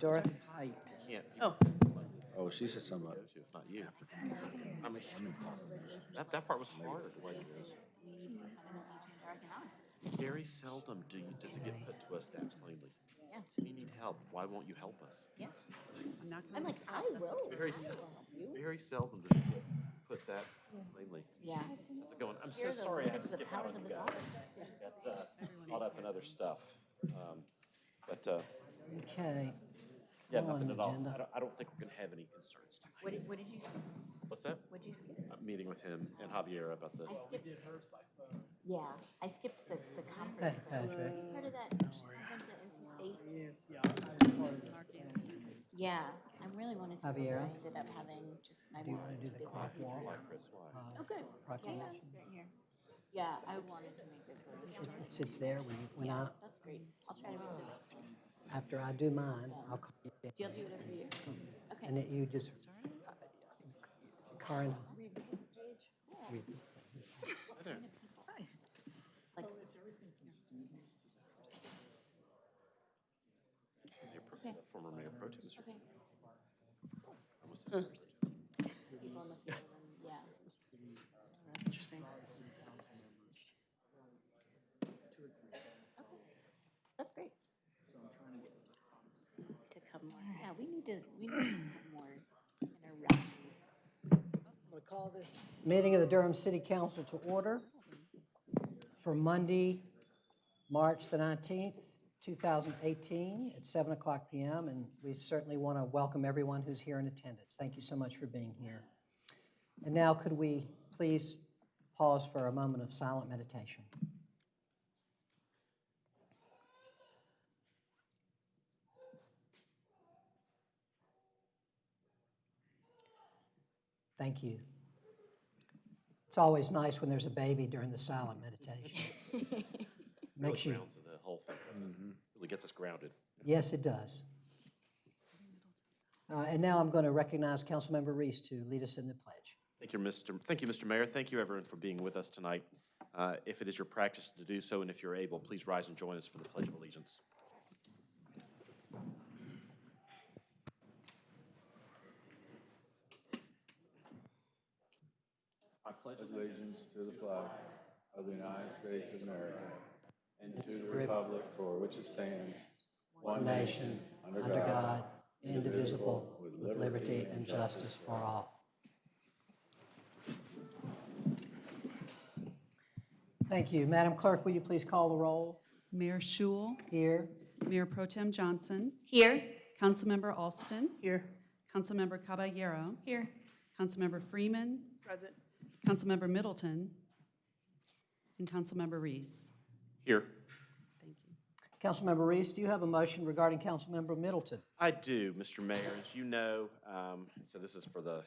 Dorothy Height. Can't. Oh. Oh, she said something about Go if not you. I mean, that, that part was hard, like, very seldom do you, does it get put to us that plainly. Yeah. We need help, why won't you help us? Yeah. I'm not I'm gonna. like, I will. Very I seldom, will help you. very seldom does it get put that plainly. Yeah. How's it going? I'm so Here are the sorry I had to limits of skip out powers on of you this guys. office. Got, uh, caught up in other stuff. Um, But, uh, Okay. Yeah, nothing at all. I don't, I don't think we're gonna have any concerns What tonight. did, what did you skip? What's that? What'd you skip? Uh, Meeting with him and Javier about the, I skipped. Yeah, I skipped the, the conference. though. Patrick. You Part of that, she went to NC State. Yeah, I really wanted to, go, but Javiera? I ended up having just, my Do you mom want was to do too the busy. clock walk? why, Chris, why? uh, Oh, good. Yeah, yeah, Proclamation? it's right here. Yeah, I wanted to make this. It it sits there when, you- when Yeah, I, that's great. I'll try to remember this. After I do mine, I'll call you. back. You'll do it every year? Okay. And that you just, Karen, read. Hi there. Like, Mayor Pro- the Former Mayor Pro Tem, Mr. okay, Almost said first. people in the field and, yeah. Interesting. That's great. To come more, yeah, we need to, we need to have more interaction. I'm going to call this meeting of the Durham City Council to order for Monday, March the 19th, 2018, at 7 o'clock PM. And we certainly want to welcome everyone who's here in attendance. Thank you so much for being here. And now, could we please pause for a moment of silent meditation? Thank you. It's always nice when there's a baby during the silent meditation. Really Makes you, the whole thing, doesn't it? Really gets us grounded. yes, it does. Uh, And now I'm going to recognize Councilmember Reese to lead us in the pledge. Thank you, Mr. Thank you, Mr. Mayor. Thank you, everyone, for being with us tonight. Uh, If it is your practice to do so, and if you're able, please rise and join us for the Pledge of Allegiance. Pledge allegiance to the flag of the United States of America and to the republic for which it stands, one nation, under God, indivisible, with liberty and justice for all. Thank you. Madam Clerk, will you please call the roll? Mayor Schewel, Here. Mayor Pro Tem Johnson, Here. Councilmember Alston, Here. Councilmember Caballero, Here. Councilmember Freeman, Present. Councilmember Middleton, and Councilmember Reese. Here. Thank you. Councilmember Reese, do you have a motion regarding Councilmember Middleton? I do, Mr. Mayor. As you know, um, so this is for the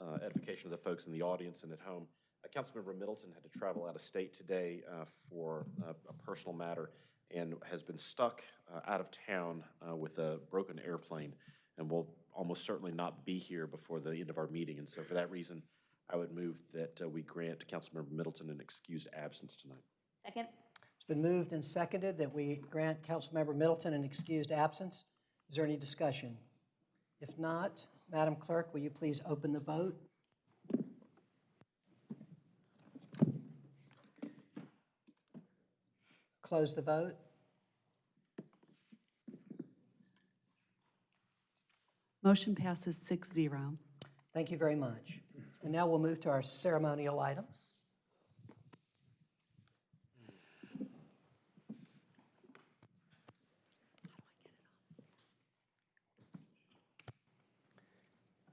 uh, edification of the folks in the audience and at home. Uh, Councilmember Middleton had to travel out of state today uh, for uh, a personal matter and has been stuck uh, out of town uh, with a broken airplane and will almost certainly not be here before the end of our meeting. And so for that reason, I would move that uh, we grant Councilmember Middleton an excused absence tonight. Second? It's been moved and seconded that we grant Councilmember Middleton an excused absence. Is there any discussion? If not, Madam Clerk, will you please open the vote? Close the vote. Motion passes 6-0. Thank you very much. And now we'll move to our ceremonial items.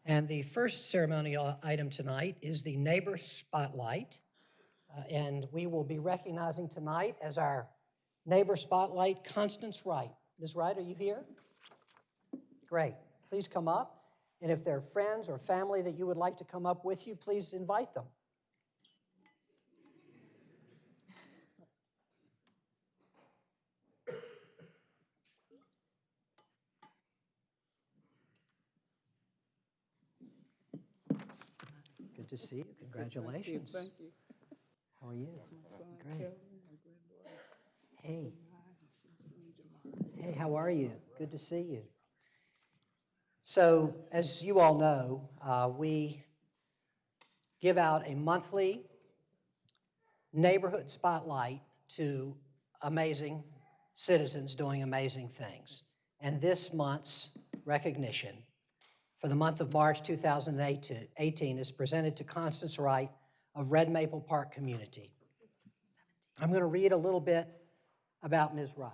And the first ceremonial item tonight is the Neighbor Spotlight. Uh, And we will be recognizing tonight as our Neighbor Spotlight Constance Wright. Ms. Wright, are you here? Great. Please come up. And if there are friends or family that you would like to come up with you, please invite them. Good to see you. Congratulations. Thank you. How are you? Son Great. Kevin, Hey, Samaya, my son Jamar. hey, how are you? Good to see you. So as you all know, uh, we give out a monthly neighborhood spotlight to amazing citizens doing amazing things. And this month's recognition for the month of March 2018 is presented to Constance Wright of Red Maple Park Community. I'm going to read a little bit about Ms. Wright.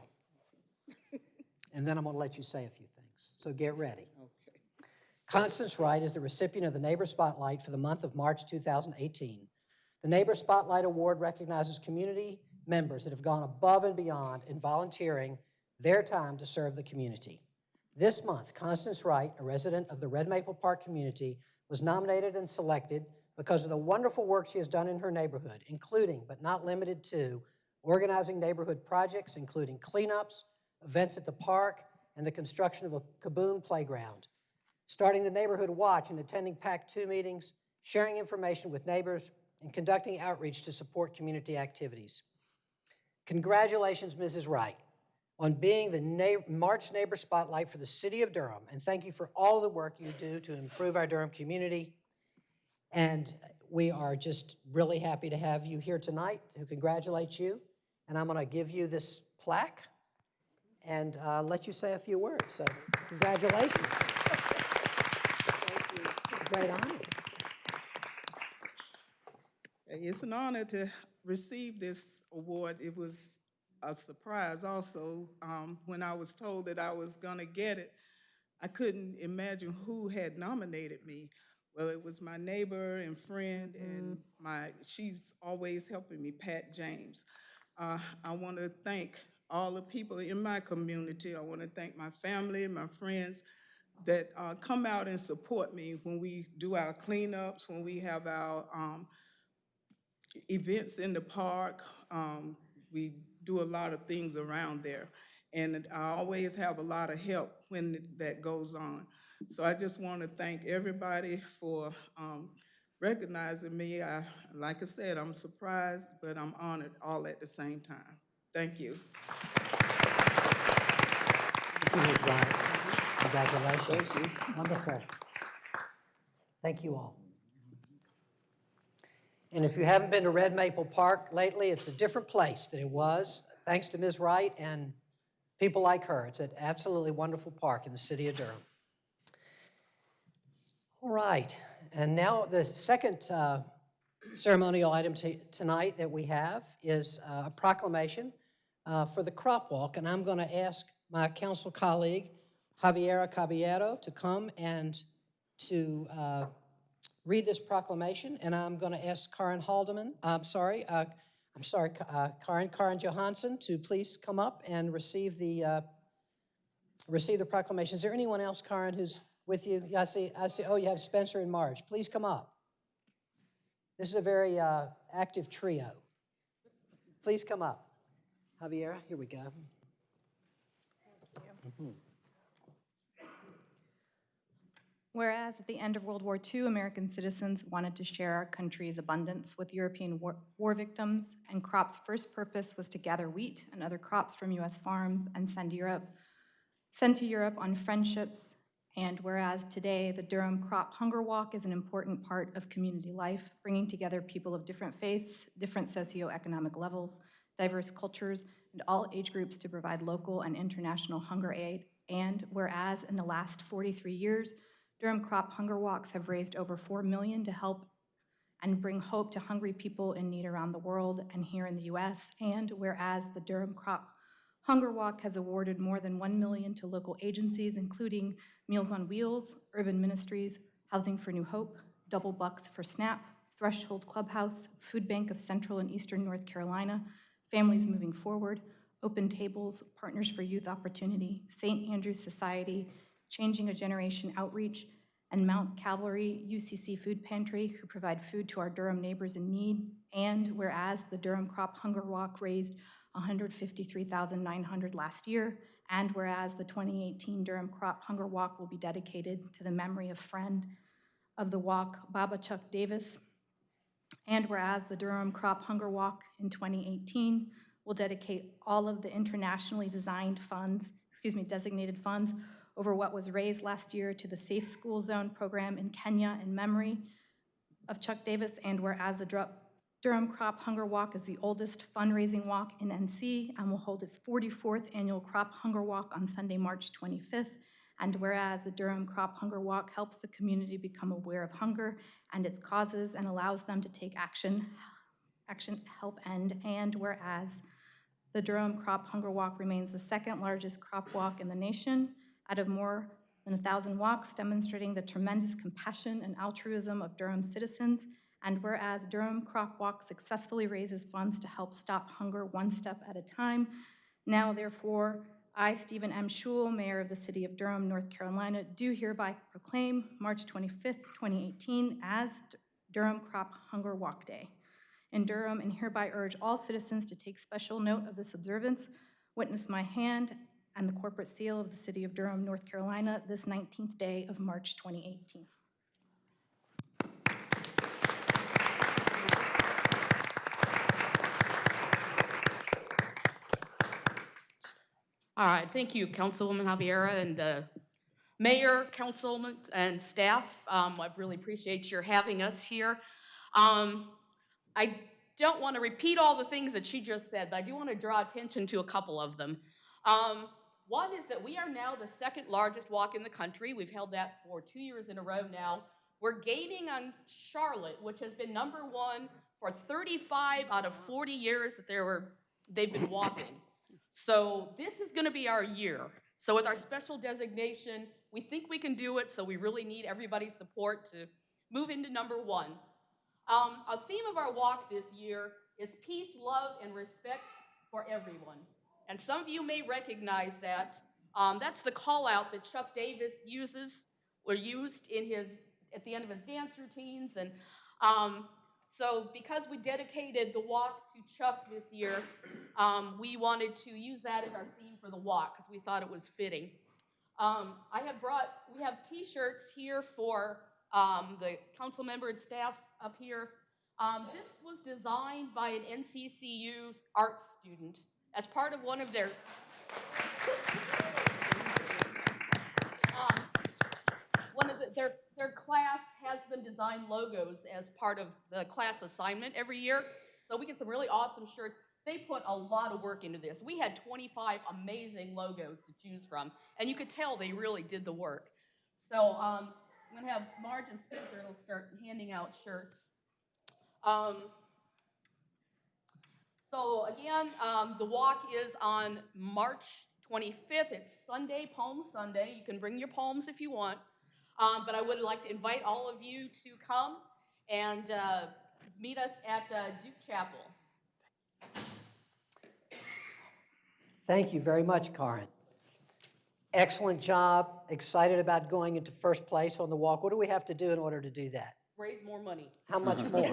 And then I'm going to let you say a few things. So get ready. Constance Wright is the recipient of the Neighbor Spotlight for the month of March 2018. The Neighbor Spotlight Award recognizes community members that have gone above and beyond in volunteering their time to serve the community. This month, Constance Wright, a resident of the Red Maple Park community, was nominated and selected because of the wonderful work she has done in her neighborhood, including, but not limited to, organizing neighborhood projects, including cleanups, events at the park, and the construction of a KaBOOM playground starting the Neighborhood Watch and attending PAC-2 meetings, sharing information with neighbors, and conducting outreach to support community activities. Congratulations, Mrs. Wright, on being the Na- March Neighbor Spotlight for the City of Durham, and thank you for all the work you do to improve our Durham community. And we are just really happy to have you here tonight to congratulate you. And I'm going to give you this plaque and uh, let you say a few words. So congratulations. Great honor. It's an honor to receive this award. It was a surprise also. Um, When I was told that I was gonna get it, I couldn't imagine who had nominated me. Well, it was my neighbor and friend, and my, she's always helping me, Pat James. Uh, I want to thank all the people in my community. I want to thank my family, my friends that uh, come out and support me when we do our cleanups, when we have our um, events in the park. Um, We do a lot of things around there. And I always have a lot of help when that goes on. So I just want to thank everybody for um, recognizing me. I, like I said, I'm surprised, but I'm honored all at the same time. Thank you. Thank you, Congratulations. Wonderful. Thank you all. And if you haven't been to Red Maple Park lately, it's a different place than it was, thanks to Ms. Wright and people like her. It's an absolutely wonderful park in the city of Durham. All right, and now the second uh, ceremonial item tonight that we have is uh, a proclamation uh, for the crop walk, and I'm going to ask my council colleague Javiera Caballero to come and to uh, read this proclamation, and I'm going to ask Karen Haldeman, I'm sorry, uh, I'm sorry, uh, Karen, Karen Johansson to please come up and receive the, uh, receive the proclamation. Is there anyone else, Karen, who's with you? Yeah, I see, I see, oh, you have Spencer and Marge. Please come up. This is a very uh, active trio. Please come up. Javiera, here we go. Whereas at the end of World War II, American citizens wanted to share our country's abundance with European war, war victims, and CROP's first purpose was to gather wheat and other crops from U.S. farms and send Europe, send to Europe on friendships. And whereas today the Durham Crop Hunger Walk is an important part of community life, bringing together people of different faiths, different socioeconomic levels, diverse cultures, and all age groups to provide local and international hunger aid. And whereas in the last 43 years, Durham Crop Hunger Walks have raised over 4 million to help and bring hope to hungry people in need around the world and here in the US. And whereas the Durham Crop Hunger Walk has awarded more than 1 million to local agencies, including Meals on Wheels, Urban Ministries, Housing for New Hope, Double Bucks for SNAP, Threshold Clubhouse, Food Bank of Central and Eastern North Carolina, Families Moving Forward, Open Tables, Partners for Youth Opportunity, St. Andrew's Society, Changing a Generation Outreach, and Mount Calvary UCC Food Pantry, who provide food to our Durham neighbors in need. And whereas the Durham Crop Hunger Walk raised 153,900 last year, and whereas the 2018 Durham Crop Hunger Walk will be dedicated to the memory of friend of the walk, Baba Chuck Davis, and whereas the Durham Crop Hunger Walk in 2018 will dedicate all of the internationally designed funds, excuse me, designated funds, over what was raised last year to the Safe School Zone program in Kenya in memory of Chuck Davis, and whereas the Durham Crop Hunger Walk is the oldest fundraising walk in NC and will hold its 44th annual Crop Hunger Walk on Sunday, March 25th, and whereas the Durham Crop Hunger Walk helps the community become aware of hunger and its causes and allows them to take action, action help end, and whereas the Durham Crop Hunger Walk remains the second largest crop walk in the nation out of more than a 1,000 walks, demonstrating the tremendous compassion and altruism of Durham citizens. And whereas Durham Crop Walk successfully raises funds to help stop hunger one step at a time, now therefore, I, Stephen M. Schewel, Mayor of the City of Durham, North Carolina, do hereby proclaim March 25th, 2018 as Durham Crop Hunger Walk Day in Durham and hereby urge all citizens to take special note of this observance, witness my hand and the corporate seal of the City of Durham, North Carolina, this 19th day of March 2018. All right, thank you, Councilwoman Javiera and uh, Mayor, Councilman, and staff. Um, I really appreciate your having us here. Um, I don't want to repeat all the things that she just said, but I do want to draw attention to a couple of them. Um, One is that we are now the second largest walk in the country. We've held that for two years in a row now. We're gaining on Charlotte, which has been number one for 35 out of 40 years that they were, they've been walking. So this is gonna be our year. So with our special designation, we think we can do it, so we really need everybody's support to move into number one. Um, a theme of our walk this year is peace, love, and respect for everyone. And some of you may recognize that. Um, that's the call out that Chuck Davis uses, or used in his, at the end of his dance routines. And um, so because we dedicated the walk to Chuck this year, um, we wanted to use that as our theme for the walk because we thought it was fitting. Um, I have brought, we have t-shirts here for um, the council member and staffs up here. Um, this was designed by an NCCU art student as part of one of their um, one of the, their, their class has them design logos as part of the class assignment every year. So we get some really awesome shirts. They put a lot of work into this. We had 25 amazing logos to choose from, and you could tell they really did the work. So um, I'm gonna have Marge and Spencer will start handing out shirts. Um, so again, um, the walk is on March 25th. It's Sunday, Palm Sunday. You can bring your palms if you want. Um, but I would like to invite all of you to come and uh, meet us at uh, Duke Chapel. Thank you very much, Karen. Excellent job. Excited about going into first place on the walk. What do we have to do in order to do that? Raise more money. How much more?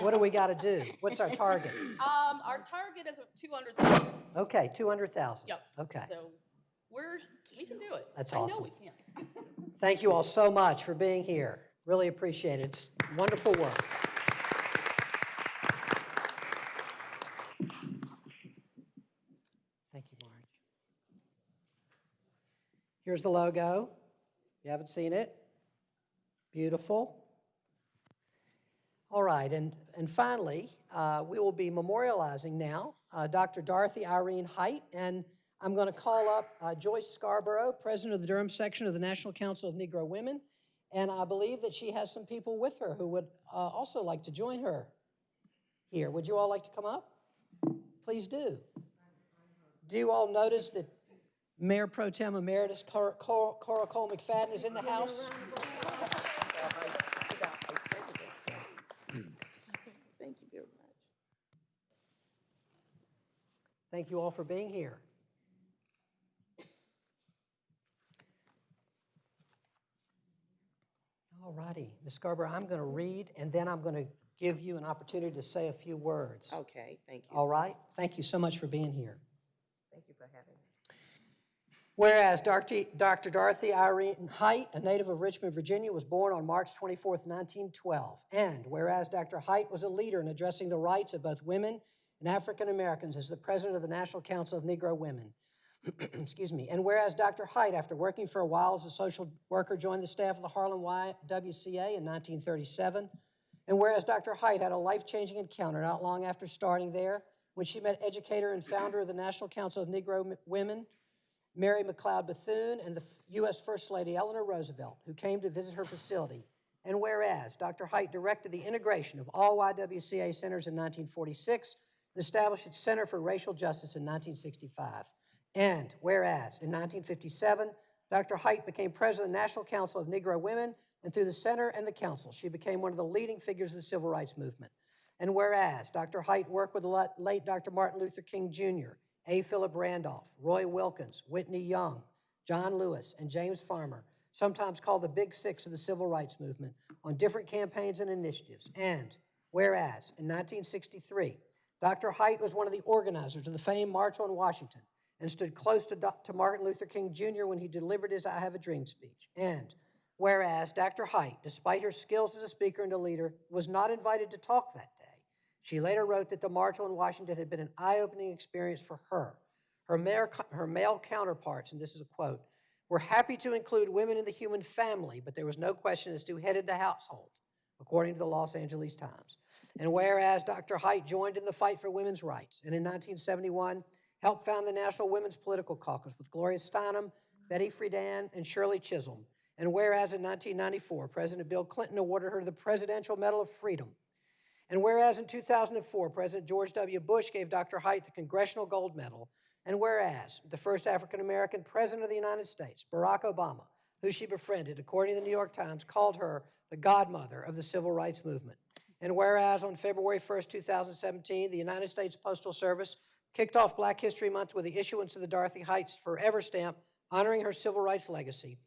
What do we got to do? What's our target? Um, our target is 200,000. Okay, 200,000. Yep. Okay. So we're, we can do it. That's I know we can. Thank you all so much for being here. Really appreciate it. It's wonderful work. Thank you, Marge. Here's the logo. You haven't seen it? Beautiful. All right, and, and finally, uh, we will be memorializing now uh, Dr. Dorothy Irene Height, and I'm going to call up uh, Joyce Scarborough, President of the Durham section of the National Council of Negro Women, and I believe that she has some people with her who would uh, also like to join her here. Would you all like to come up? Please do. Do you all notice that Mayor Pro Tem Emeritus Cora Cole McFadden is in the house? Thank you very much. Thank you all for being here. All righty, Ms. Scarborough, I'm going to read, and then I'm going to give you an opportunity to say a few words. Okay, thank you. All right? Thank you so much for being here. Thank you for having me. Whereas Dr. Dr. Dorothy Irene Height, a native of Richmond, Virginia, was born on March 24, 1912. And whereas Dr. Height was a leader in addressing the rights of both women and African Americans as the president of the National Council of Negro Women. excuse me, and whereas Dr. Height, after working for a while as a social worker, joined the staff of the Harlem YWCA in 1937, and whereas Dr. Height had a life-changing encounter not long after starting there when she met educator and founder of the National Council of Negro Women, Mary McLeod Bethune, and the U.S. First Lady Eleanor Roosevelt, who came to visit her facility. And whereas Dr. Height directed the integration of all YWCA centers in 1946 and established its Center for Racial Justice in 1965. And whereas in 1957, Dr. Height became president of the National Council of Negro Women, and through the center and the council, she became one of the leading figures of the civil rights movement. And whereas Dr. Height worked with the late Dr. Martin Luther King Jr., A. Philip Randolph, Roy Wilkins, Whitney Young, John Lewis, and James Farmer, sometimes called the Big Six of the civil rights movement, on different campaigns and initiatives. And whereas in 1963, Dr. Height was one of the organizers of the famed March on Washington and stood close to, to Martin Luther King Jr. when he delivered his I Have a Dream speech. And whereas Dr. Height, despite her skills as a speaker and a leader, was not invited to talk that day, she later wrote that the March on Washington had been an eye-opening experience for her. Her male, her male counterparts, and this is a quote, were happy to include women in the human family, but there was no question as to who headed the household, according to the Los Angeles Times. And whereas Dr. Height joined in the fight for women's rights, and in 1971 helped found the National Women's Political Caucus with Gloria Steinem, Betty Friedan, and Shirley Chisholm. And whereas in 1994, President Bill Clinton awarded her the Presidential Medal of Freedom. And whereas in 2004, President George W. Bush gave Dr. Height the Congressional Gold Medal, and whereas the first African American president of the United States, Barack Obama, who she befriended, according to the New York Times, called her the godmother of the civil rights movement. And whereas on February 1st, 2017, the United States Postal Service kicked off Black History Month with the issuance of the Dorothy Heights Forever stamp honoring her civil rights legacy.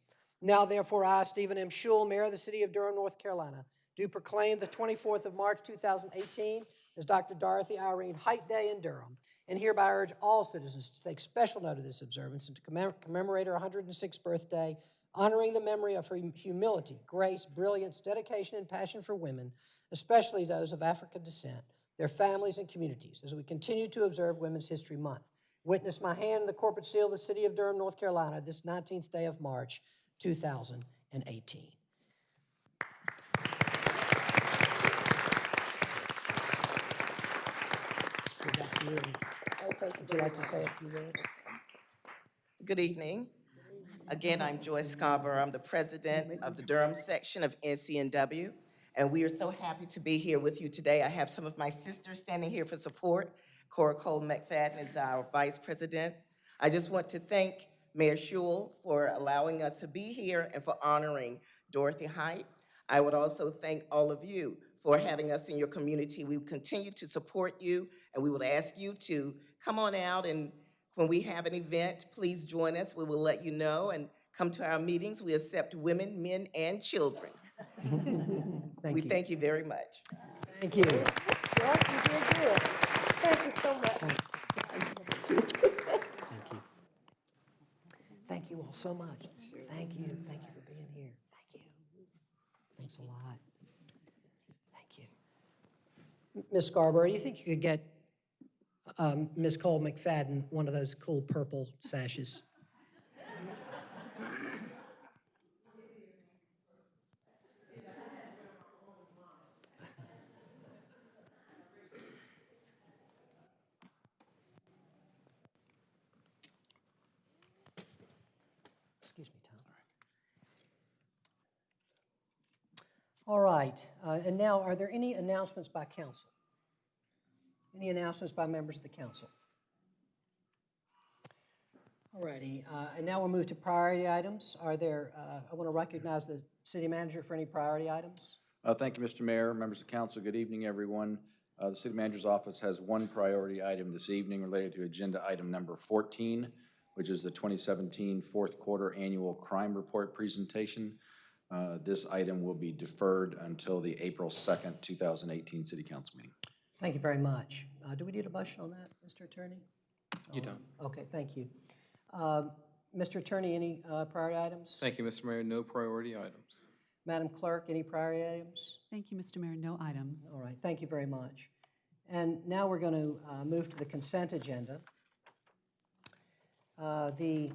Now, therefore, I, Stephen M. Schewel, Mayor of the City of Durham, North Carolina, do proclaim the 24th of March, 2018 as Dr. Dorothy Irene Height Day in Durham, and hereby urge all citizens to take special note of this observance and to commem- commemorate her 106th birthday, honoring the memory of her humility, grace, brilliance, dedication, and passion for women, especially those of African descent, their families and communities, as we continue to observe Women's History Month. Witness my hand in the corporate seal of the City of Durham, North Carolina, this 19th day of March, 2018. Go back to you. Oh, thank you Would you like to say a few words? Good evening. Again, I'm Joyce Scarborough. I'm the president of the Durham section of NCNW, and we are so happy to be here with you today. I have some of my sisters standing here for support. Cora Cole McFadden is our vice president. I just want to thank Mayor Schewel for allowing us to be here and for honoring Dorothy Height. I would also thank all of you for having us in your community. We continue to support you, and we will ask you to come on out and when we have an event, please join us. We will let you know and come to our meetings. We accept women, men, and children. Thank We you. thank you very much. Thank you. Yes, you did good. Thank you so much. Thank you. Thank you all so much. Thank you. Thank you for being here. Thank you. Thanks a lot. Thank you. M- Ms. Scarborough, do you think you could get um, Ms. Cole McFadden one of those cool purple sashes? Excuse me, Tom. All right, uh, and now, are there any announcements by council? Any announcements by members of the council? All righty, uh, and now we'll move to priority items. Are there, uh, I want to recognize the city manager for any priority items. Uh, Thank you, Mr. Mayor, members of the council, good evening, everyone. Uh, The city manager's office has one priority item this evening related to agenda item number 14, which is the 2017 fourth quarter annual crime report presentation. Uh, This item will be deferred until the April 2nd, 2018 city council meeting. Thank you very much. Uh, Do we need a motion on that, Mr. Attorney? You don't. Okay, thank you. Um, Mr. Attorney, any uh, priority items? Thank you, Mr. Mayor. No priority items. Madam Clerk, any priority items? Thank you, Mr. Mayor. No items. All right, thank you very much. And now we're going to move to the consent agenda. Uh, The,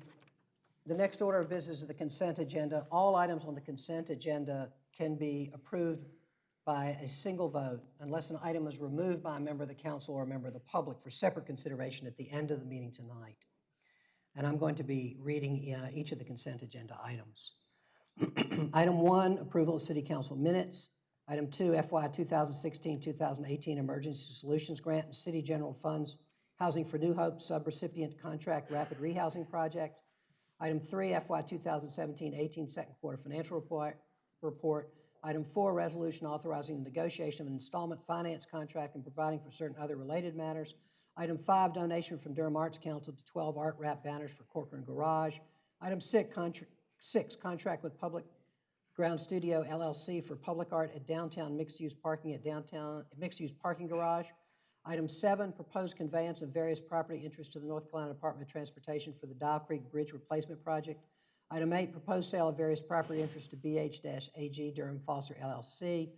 the next order of business is the consent agenda. All items on the consent agenda can be approved by a single vote unless an item is removed by a member of the council or a member of the public for separate consideration at the end of the meeting tonight. And I'm going to be reading uh, each of the consent agenda items. Item one, approval of city council minutes. Item two, FY 2016-2018 Emergency Solutions Grant and City General Funds Housing for New Hope Subrecipient Contract Rapid Rehousing Project. Item three, FY 2017-18 Second Quarter Financial Report. Report. Item four, resolution authorizing the negotiation of an installment finance contract and providing for certain other related matters. Item five, donation from Durham Arts Council to 12 art wrap banners for Corcoran Garage. Item six, contra- six, contract with Public Ground Studio LLC for public art at downtown mixed-use parking at downtown, mixed-use parking garage. Item seven, proposed conveyance of various property interests to the North Carolina Department of Transportation for the Dial Creek Bridge Replacement Project. Item eight, proposed sale of various property interests to BH-AG Durham Foster LLC.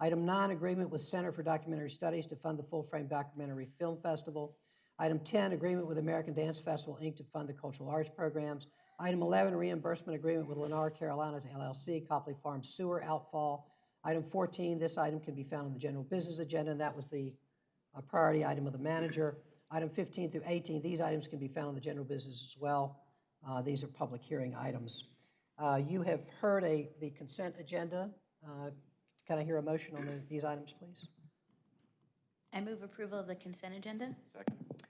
Item nine, agreement with Center for Documentary Studies to fund the full-frame documentary film festival. Item 10, agreement with American Dance Festival, Inc. to fund the cultural arts programs. Item 11, reimbursement agreement with Lennar Carolinas LLC, Copley Farm Sewer outfall. Item 14, this item can be found on the general business agenda, and that was the uh, priority item of the manager. Item 15 through 18, these items can be found on the general business as well. Uh, These are public hearing items. Uh, You have heard a, the consent agenda. Uh, Can I hear a motion on the- these items, please? I move approval of the consent agenda. Second.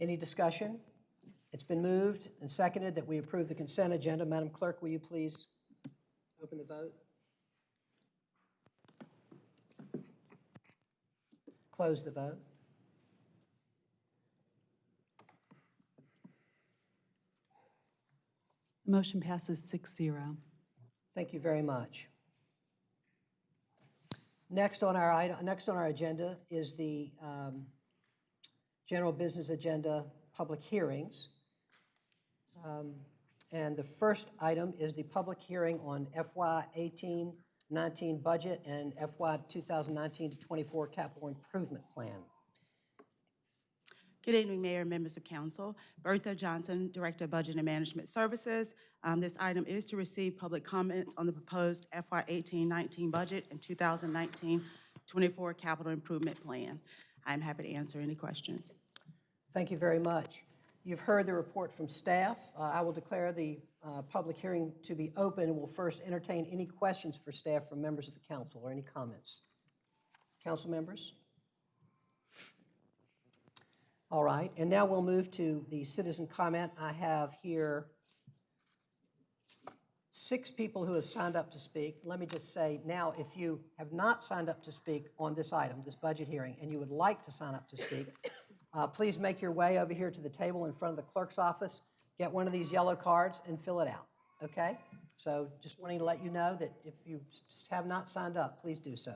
Any discussion? It's been moved and seconded that we approve the consent agenda. Madam Clerk, will you please open the vote? Close the vote. Motion passes six zero. Thank you very much. Next on our next on our agenda is the um, general business agenda, public hearings. Um, And the first item is the public hearing on FY 18-19 budget and FY 2019 to 24 capital improvement plan. Good evening, Mayor members of council. Bertha Johnson, Director of Budget and Management Services. Um, This item is to receive public comments on the proposed FY 18-19 budget and 2019-24 capital improvement plan. I'm happy to answer any questions. Thank you very much. You've heard the report from staff. Uh, I will declare the uh, public hearing to be open and will first entertain any questions for staff from members of the council or any comments. Council members? All right, and now we'll move to the citizen comment. I have here six people who have signed up to speak. Let me just say now, if you have not signed up to speak on this item, this budget hearing, and you would like to sign up to speak, uh, please make your way over here to the table in front of the clerk's office, get one of these yellow cards and fill it out, okay? So just wanting to let you know that if you have not signed up, please do so.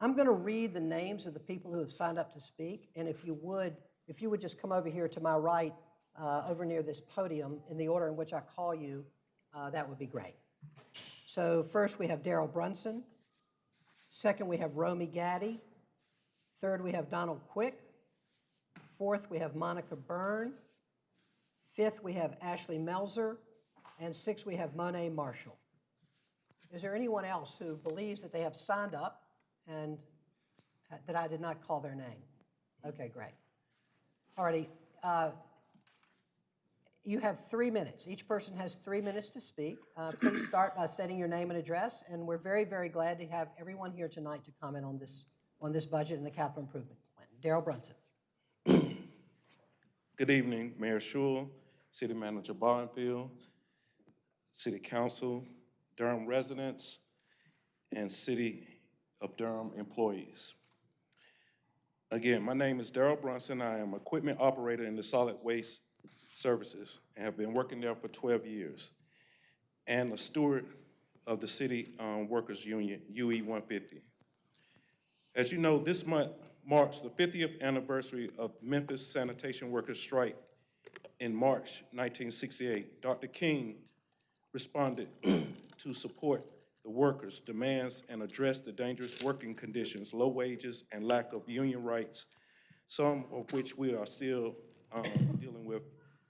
I'm going to read the names of the people who have signed up to speak, and if you would, if you would just come over here to my right, uh, over near this podium, in the order in which I call you, uh, that would be great. So first, we have Daryl Brunson. Second, we have Romy Gaddy. Third, we have Donald Quick. Fourth, we have Monica Byrne. Fifth, we have Ashley Melzer. And sixth, we have Monet Marshall. Is there anyone else who believes that they have signed up and that I did not call their name? Okay, great. Righty. uh, You have three minutes. Each person has three minutes to speak. Uh, Please start by stating your name and address, and we're very, very glad to have everyone here tonight to comment on this, on this budget and the capital improvement plan. Daryl Brunson. Good evening, Mayor Schewel, City Manager Bonfield, City Council, Durham residents, and City of Durham employees. Again, my name is Daryl Brunson. I am equipment operator in the solid waste services and have been working there for 12 years, and a steward of the City um, Workers Union, UE 150. As you know, this month marks the 50th anniversary of Memphis sanitation workers' strike in March 1968. Dr. King responded to support the workers' demands and address the dangerous working conditions, low wages, and lack of union rights, some of which we are still um, dealing with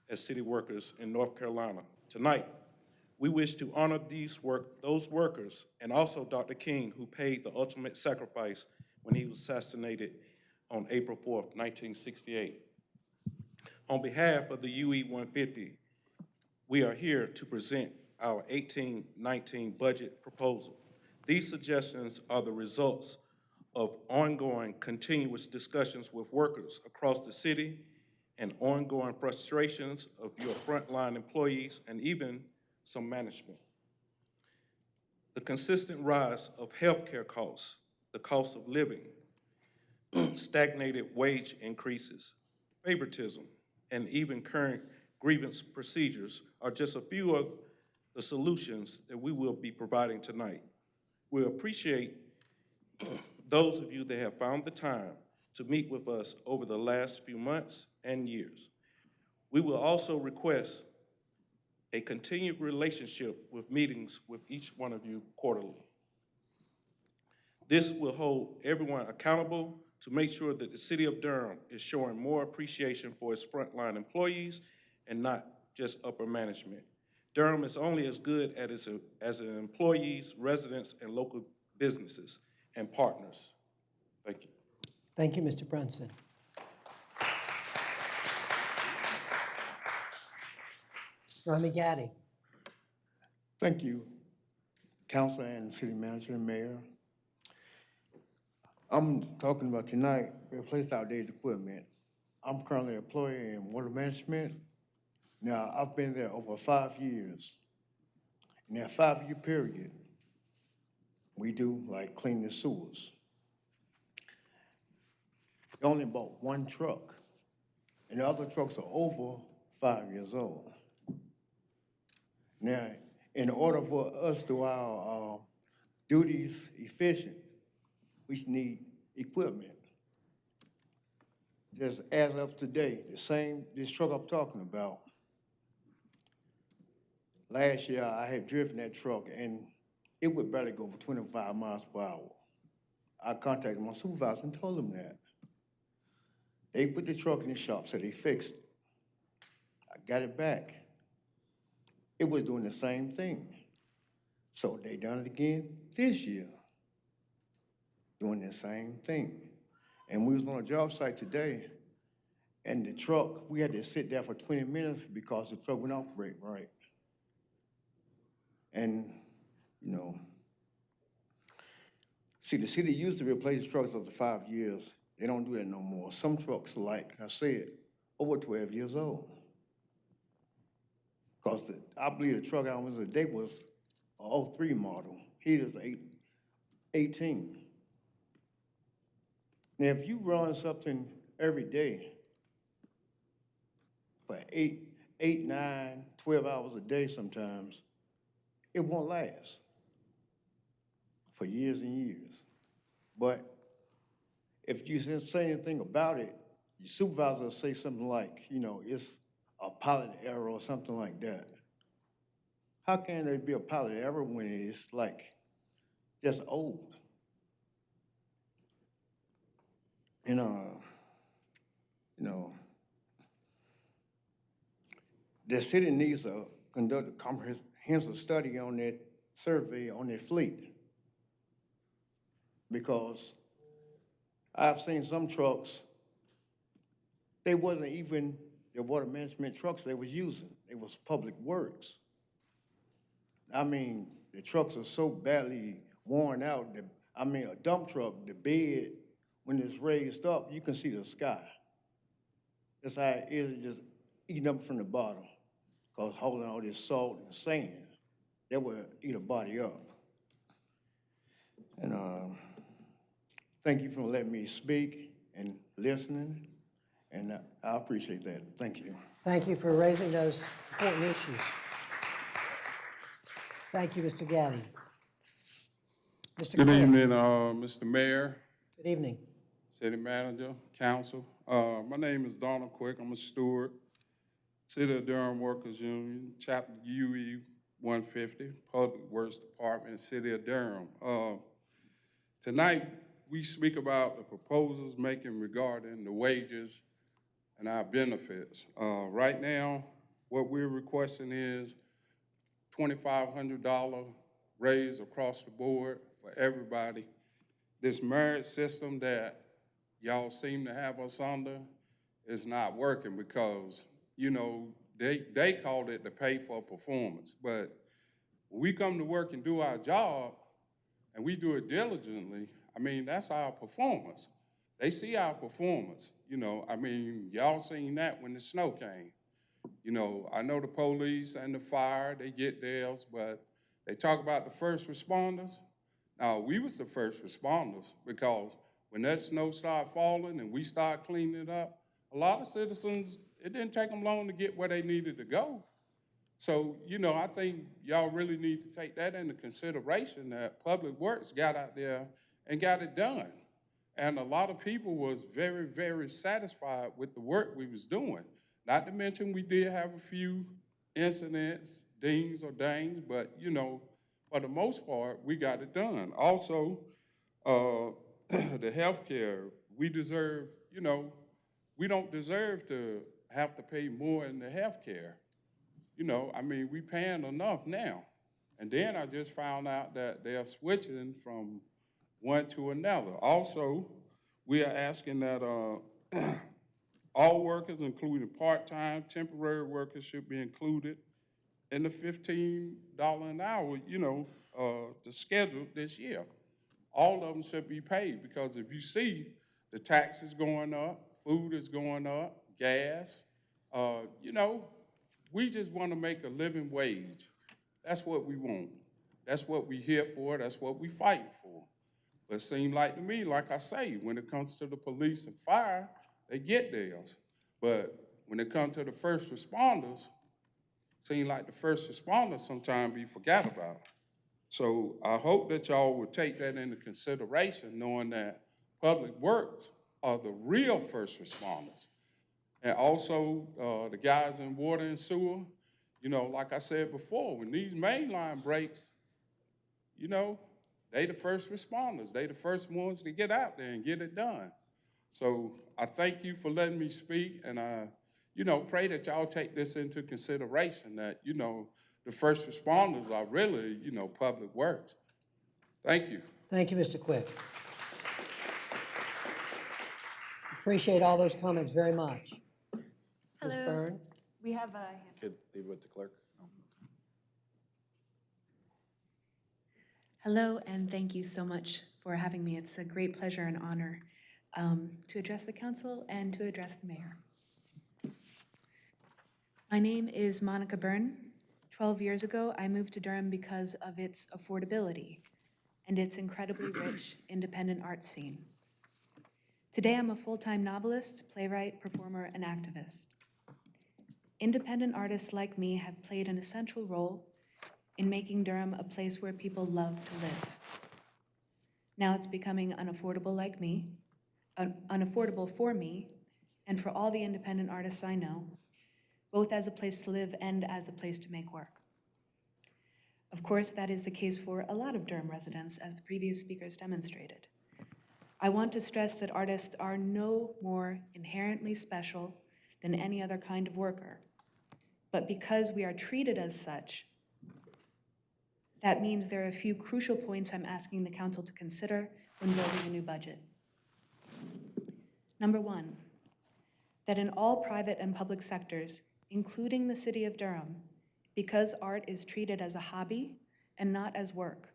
as city workers in North Carolina. Tonight, we wish to honor these work, those workers and also Dr. King, who paid the ultimate sacrifice when he was assassinated on April 4th, 1968. On behalf of the UE 150, we are here to present our 1819 budget proposal. These suggestions are the results of ongoing continuous discussions with workers across the city and ongoing frustrations of your frontline employees and even some management. The consistent rise of healthcare costs, the cost of living, stagnated wage increases, favoritism, and even current grievance procedures are just a few of the solutions that we will be providing tonight. We appreciate those of you that have found the time to meet with us over the last few months and years. We will also request a continued relationship with meetings with each one of you quarterly. This will hold everyone accountable to make sure that the city of Durham is showing more appreciation for its frontline employees and not just upper management. Durham is only as good at its, as its employees, residents, and local businesses and partners. Thank you. Thank you, Mr. Brunson. Rami Gaddy. Thank you, council and city manager and mayor. I'm talking about tonight, replace outdated equipment. I'm currently employed in water management. Now, I've been there over five years. In that five-year period, we do like clean the sewers. They only bought one truck, and the other trucks are over five years old. Now, in order for us to our uh, duties efficient, we need equipment. Just as of today, the same, this truck I'm talking about, last year I had driven that truck and it would barely go for 25 miles per hour. I contacted my supervisor and told him that. They put the truck in the shop, said they fixed it. I got it back. It was doing the same thing. So they done it again this year, doing the same thing. And we was on a job site today, and the truck, we had to sit there for 20 minutes because the truck wouldn't operate right. And, you know, see, the city used to replace trucks after five years. They don't do that no more. Some trucks, like I said, over 12 years old. Because I believe the truck I was today was a 03 model. He is eight, 18. Now, if you run something every day for eight, eight, nine, 12 hours a day sometimes, it won't last for years and years. But if you say anything about it, your supervisor will say something like, you know, it's a pilot error or something like that. How can there be a pilot error when it's like just old? And, uh, you know, the city needs to conduct a comprehensive study on that survey on their fleet. Because I've seen some trucks, they wasn't even the water management trucks they was using. It was public works. I mean, the trucks are so badly worn out that, I mean, a dump truck, the bed, when it's raised up, you can see the sky. That's how it is, just eating up from the bottom, because holding all this salt and sand, that will eat a body up. And uh, thank you for letting me speak and listening, and uh, I appreciate that. Thank you. Thank you for raising those important issues. Thank you, Mr. Gaddy. Mr. Good Cook. evening, uh, Mr. Mayor, Good evening. City Manager, Council. Uh, my name is Donald Quick. I'm a steward, City of Durham Workers Union, Chapter UE 150, Public Works Department, City of Durham. Uh, tonight, we speak about the proposals making regarding the wages and our benefits. Uh, right now, What we're requesting is twenty-five hundred dollar raise across the board for everybody. This merit system that y'all seem to have us under is not working because, you know, they, they called it the pay for performance. But when we come to work and do our job, and we do it diligently, I mean, that's our performance. They see our performance, you know, I mean, y'all seen that when the snow came. You know, I know the police and the fire, they get theirs, but they talk about the first responders. Now, we was the first responders because when that snow started falling and we started cleaning it up, a lot of citizens, it didn't take them long to get where they needed to go. So, you know, I think y'all really need to take that into consideration, that Public Works got out there and got it done. And a lot of people was very, very satisfied with the work we was doing. Not to mention, we did have a few incidents, dings or dangs, but, you know, for the most part, we got it done. Also, uh, the healthcare, we deserve, you know, we don't deserve to have to pay more in the healthcare. You know, I mean, we paying enough now. And then I just found out that they're switching from one to another. Also, we are asking that, uh, all workers, including part-time, temporary workers, should be included in the fifteen dollar an hour, you know, uh, the schedule this year. All of them should be paid, because if you see, the taxes going up, food is going up, gas, uh, you know, we just want to make a living wage. That's what we want. That's what we here for, that's what we fighting for. But it seem like to me, like I say, when it comes to the police and fire, they get theirs. But when it comes to the first responders, seems like the first responders sometimes be forgot about. So I hope that y'all will take that into consideration, knowing that Public Works are the real first responders. And also, uh, the guys in water and sewer, you know, like I said before, when these main line breaks, you know, they the first responders. They the first ones to get out there and get it done. So I thank you for letting me speak, and I, you know, pray that y'all take this into consideration, that, you know, the first responders are really, you know, public works. Thank you. Thank you, Mr. Quick. Appreciate all those comments very much. Ms. Hello. Byrne? We have a, Could leave with the clerk. hello, and thank you so much for having me. It's a great pleasure and honor um, to address the council and to address the mayor. My name is Monica Byrne. 12 years ago, I moved to Durham because of its affordability and its incredibly rich independent art scene. Today, I'm a full-time novelist, playwright, performer, and activist. Independent artists like me have played an essential role in making Durham a place where people love to live. Now it's becoming unaffordable like me, un- unaffordable for me, and for all the independent artists I know, both as a place to live and as a place to make work. Of course, that is the case for a lot of Durham residents, as the previous speakers demonstrated. I want to stress that artists are no more inherently special than any other kind of worker. But because we are treated as such, that means there are a few crucial points I'm asking the council to consider when building a new budget. Number one, that in all private and public sectors, including the city of Durham, because art is treated as a hobby and not as work,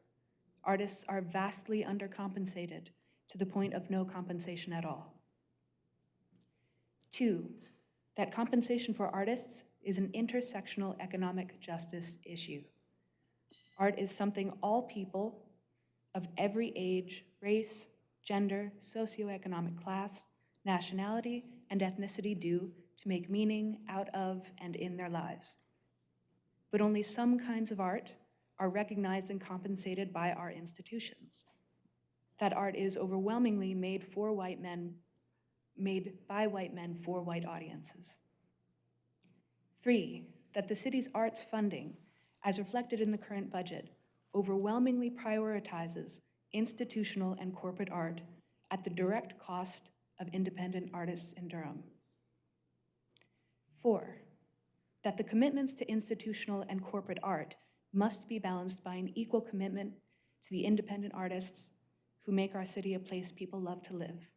artists are vastly undercompensated to the point of no compensation at all. Two, that compensation for artists is an intersectional economic justice issue. Art is something all people of every age, race, gender, socioeconomic class, nationality, and ethnicity do to make meaning out of and in their lives. But only some kinds of art are recognized and compensated by our institutions. That art is overwhelmingly made for white men, made by white men for white audiences. Three, that the city's arts funding, as reflected in the current budget, overwhelmingly prioritizes institutional and corporate art at the direct cost of independent artists in Durham. Four, that the commitments to institutional and corporate art must be balanced by an equal commitment to the independent artists who make our city a place people love to live.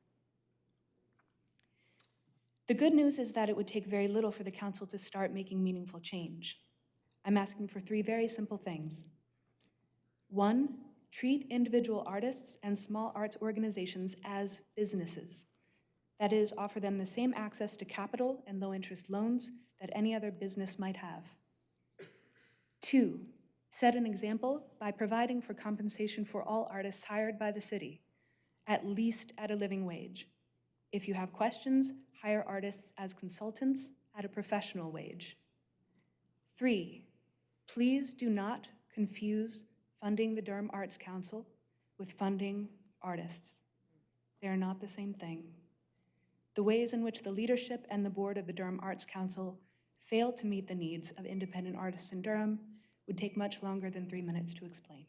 The good news is that it would take very little for the council to start making meaningful change. I'm asking for three very simple things. One, treat individual artists and small arts organizations as businesses. That is, offer them the same access to capital and low-interest loans that any other business might have. Two, set an example by providing for compensation for all artists hired by the city, at least at a living wage. If you have questions, hire artists as consultants at a professional wage. Three, please do not confuse funding the Durham Arts Council with funding artists. They are not the same thing. The ways in which the leadership and the board of the Durham Arts Council fail to meet the needs of independent artists in Durham would take much longer than three minutes to explain.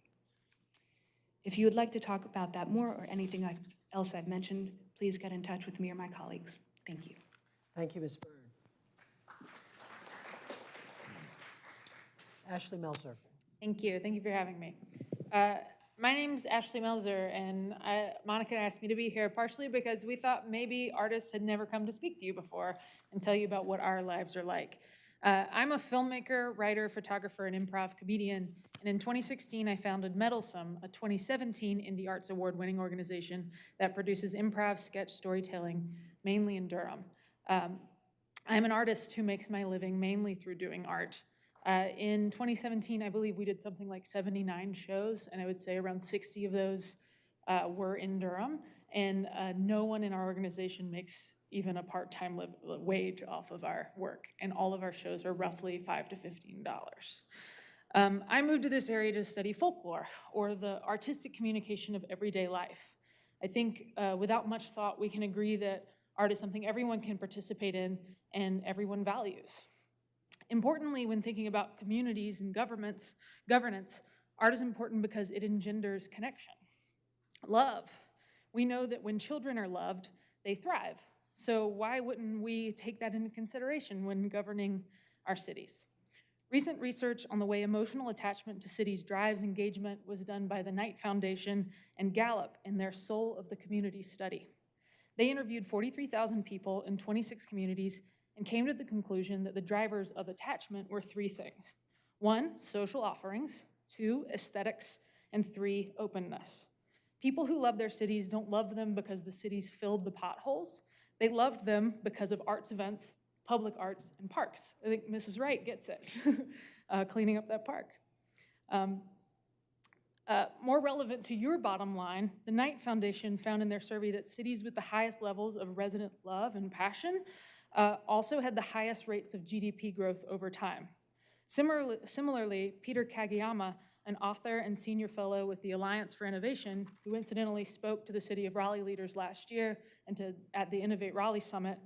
If you would like to talk about that more or anything I- else I've mentioned, please get in touch with me or my colleagues. Thank you. Thank you, Ms. Byrne. Ashley Melzer. Thank you. Thank you for having me. Uh, My name's Ashley Melzer, and I- Monica asked me to be here partially because we thought maybe artists had never come to speak to you before and tell you about what our lives are like. Uh, I'm a filmmaker, writer, photographer, and improv comedian, and in 2016, I founded Mettlesome, a 2017 Indie Arts Award-winning organization that produces improv sketch storytelling, mainly in Durham. Um, I'm an artist who makes my living mainly through doing art. Uh, in 2017, I believe we did something like 79 shows, and I would say around 60 of those uh, were in Durham. And uh, no one in our organization makes even a part-time wage off of our work, and all of our shows are roughly five to 15 dollars. Um, I moved to this area to study folklore, or the artistic communication of everyday life. I think uh, without much thought, we can agree that art is something everyone can participate in and everyone values. Importantly, when thinking about communities and governments, governance, art is important because it engenders connection. Love. We know that when children are loved, they thrive. So why wouldn't we take that into consideration when governing our cities? Recent research on the way emotional attachment to cities drives engagement was done by the Knight Foundation and Gallup in their Soul of the Community study. They interviewed 43,000 people in 26 communities and came to the conclusion that the drivers of attachment were three things. One, social offerings, two, aesthetics, and three, openness. People who love their cities don't love them because the cities filled the potholes. They loved them because of arts events, public arts, and parks. I think Mrs. Wright gets it, uh, cleaning up that park. Um, uh, more relevant to your bottom line, the Knight Foundation found in their survey that cities with the highest levels of resident love and passion uh, also had the highest rates of GDP growth over time. Similarly, similarly, Peter Kageyama, an author and senior fellow with the Alliance for Innovation, who incidentally spoke to the City of Raleigh leaders last year and to, at the Innovate Raleigh Summit,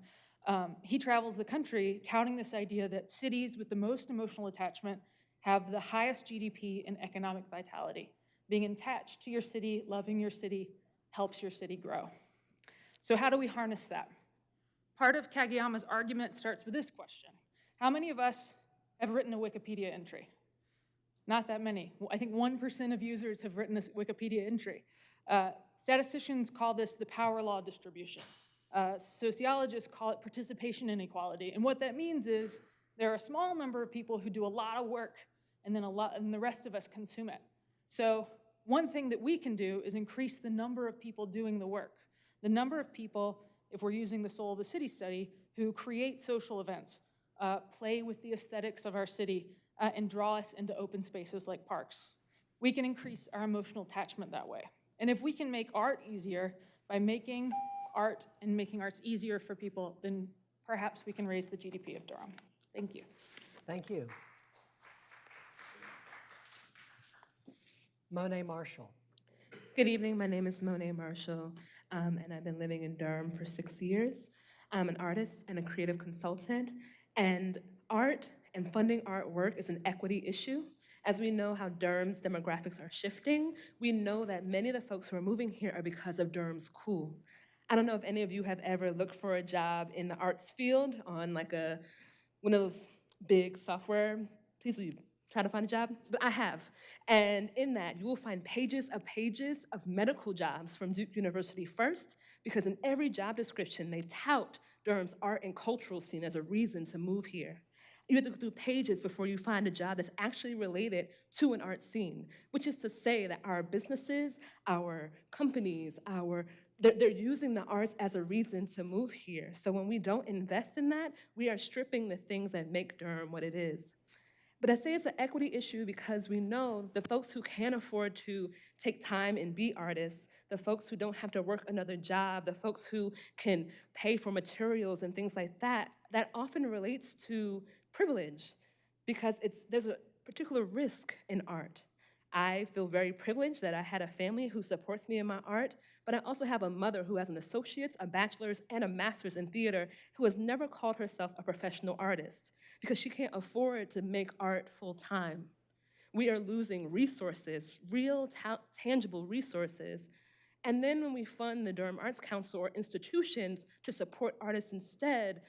um, he travels the country touting this idea that cities with the most emotional attachment have the highest GDP and economic vitality. Being attached to your city, loving your city, helps your city grow. So how do we harness that? Part of Kageyama's argument starts with this question. How many of us have written a Wikipedia entry? Not that many. I think 1% of users have written a Wikipedia entry. Uh, statisticians call this the power law distribution. Uh, sociologists call it participation inequality. And what that means is there are a small number of people who do a lot of work and then a lot, and the rest of us consume it. So one thing that we can do is increase the number of people doing the work. The number of people, if we're using the Soul of the City study, who create social events, uh, play with the aesthetics of our city, uh, and draw us into open spaces like parks. We can increase our emotional attachment that way. And if we can make art easier by making art and making arts easier for people, then perhaps we can raise the GDP of Durham. Thank you. Thank you. Monet Marshall. Good evening. My name is Monet Marshall, um, and I've been living in Durham for six years. I'm an artist and a creative consultant, and art and funding artwork is an equity issue. As we know how Durham's demographics are shifting, we know that many of the folks who are moving here are because of Durham's cool. I don't know if any of you have ever looked for a job in the arts field on like a one of those big software, please will you try to find a job? But I have. And in that, you will find pages of pages of medical jobs from Duke University first, because in every job description, they tout Durham's art and cultural scene as a reason to move here. You have to go through pages before you find a job that's actually related to an art scene, which is to say that our businesses, our companies, our they're, they're using the arts as a reason to move here. So when we don't invest in that, we are stripping the things that make Durham what it is. But I say it's an equity issue because we know the folks who can afford to take time and be artists, the folks who don't have to work another job, the folks who can pay for materials and things like that, that often relates to privilege because it's, there's a particular risk in art. I feel very privileged that I had a family who supports me in my art, but I also have a mother who has an associate's, a bachelor's, and a master's in theater who has never called herself a professional artist because she can't afford to make art full time. We are losing resources, real ta tangible resources. And then when we fund the Durham Arts Council or institutions to support artists instead,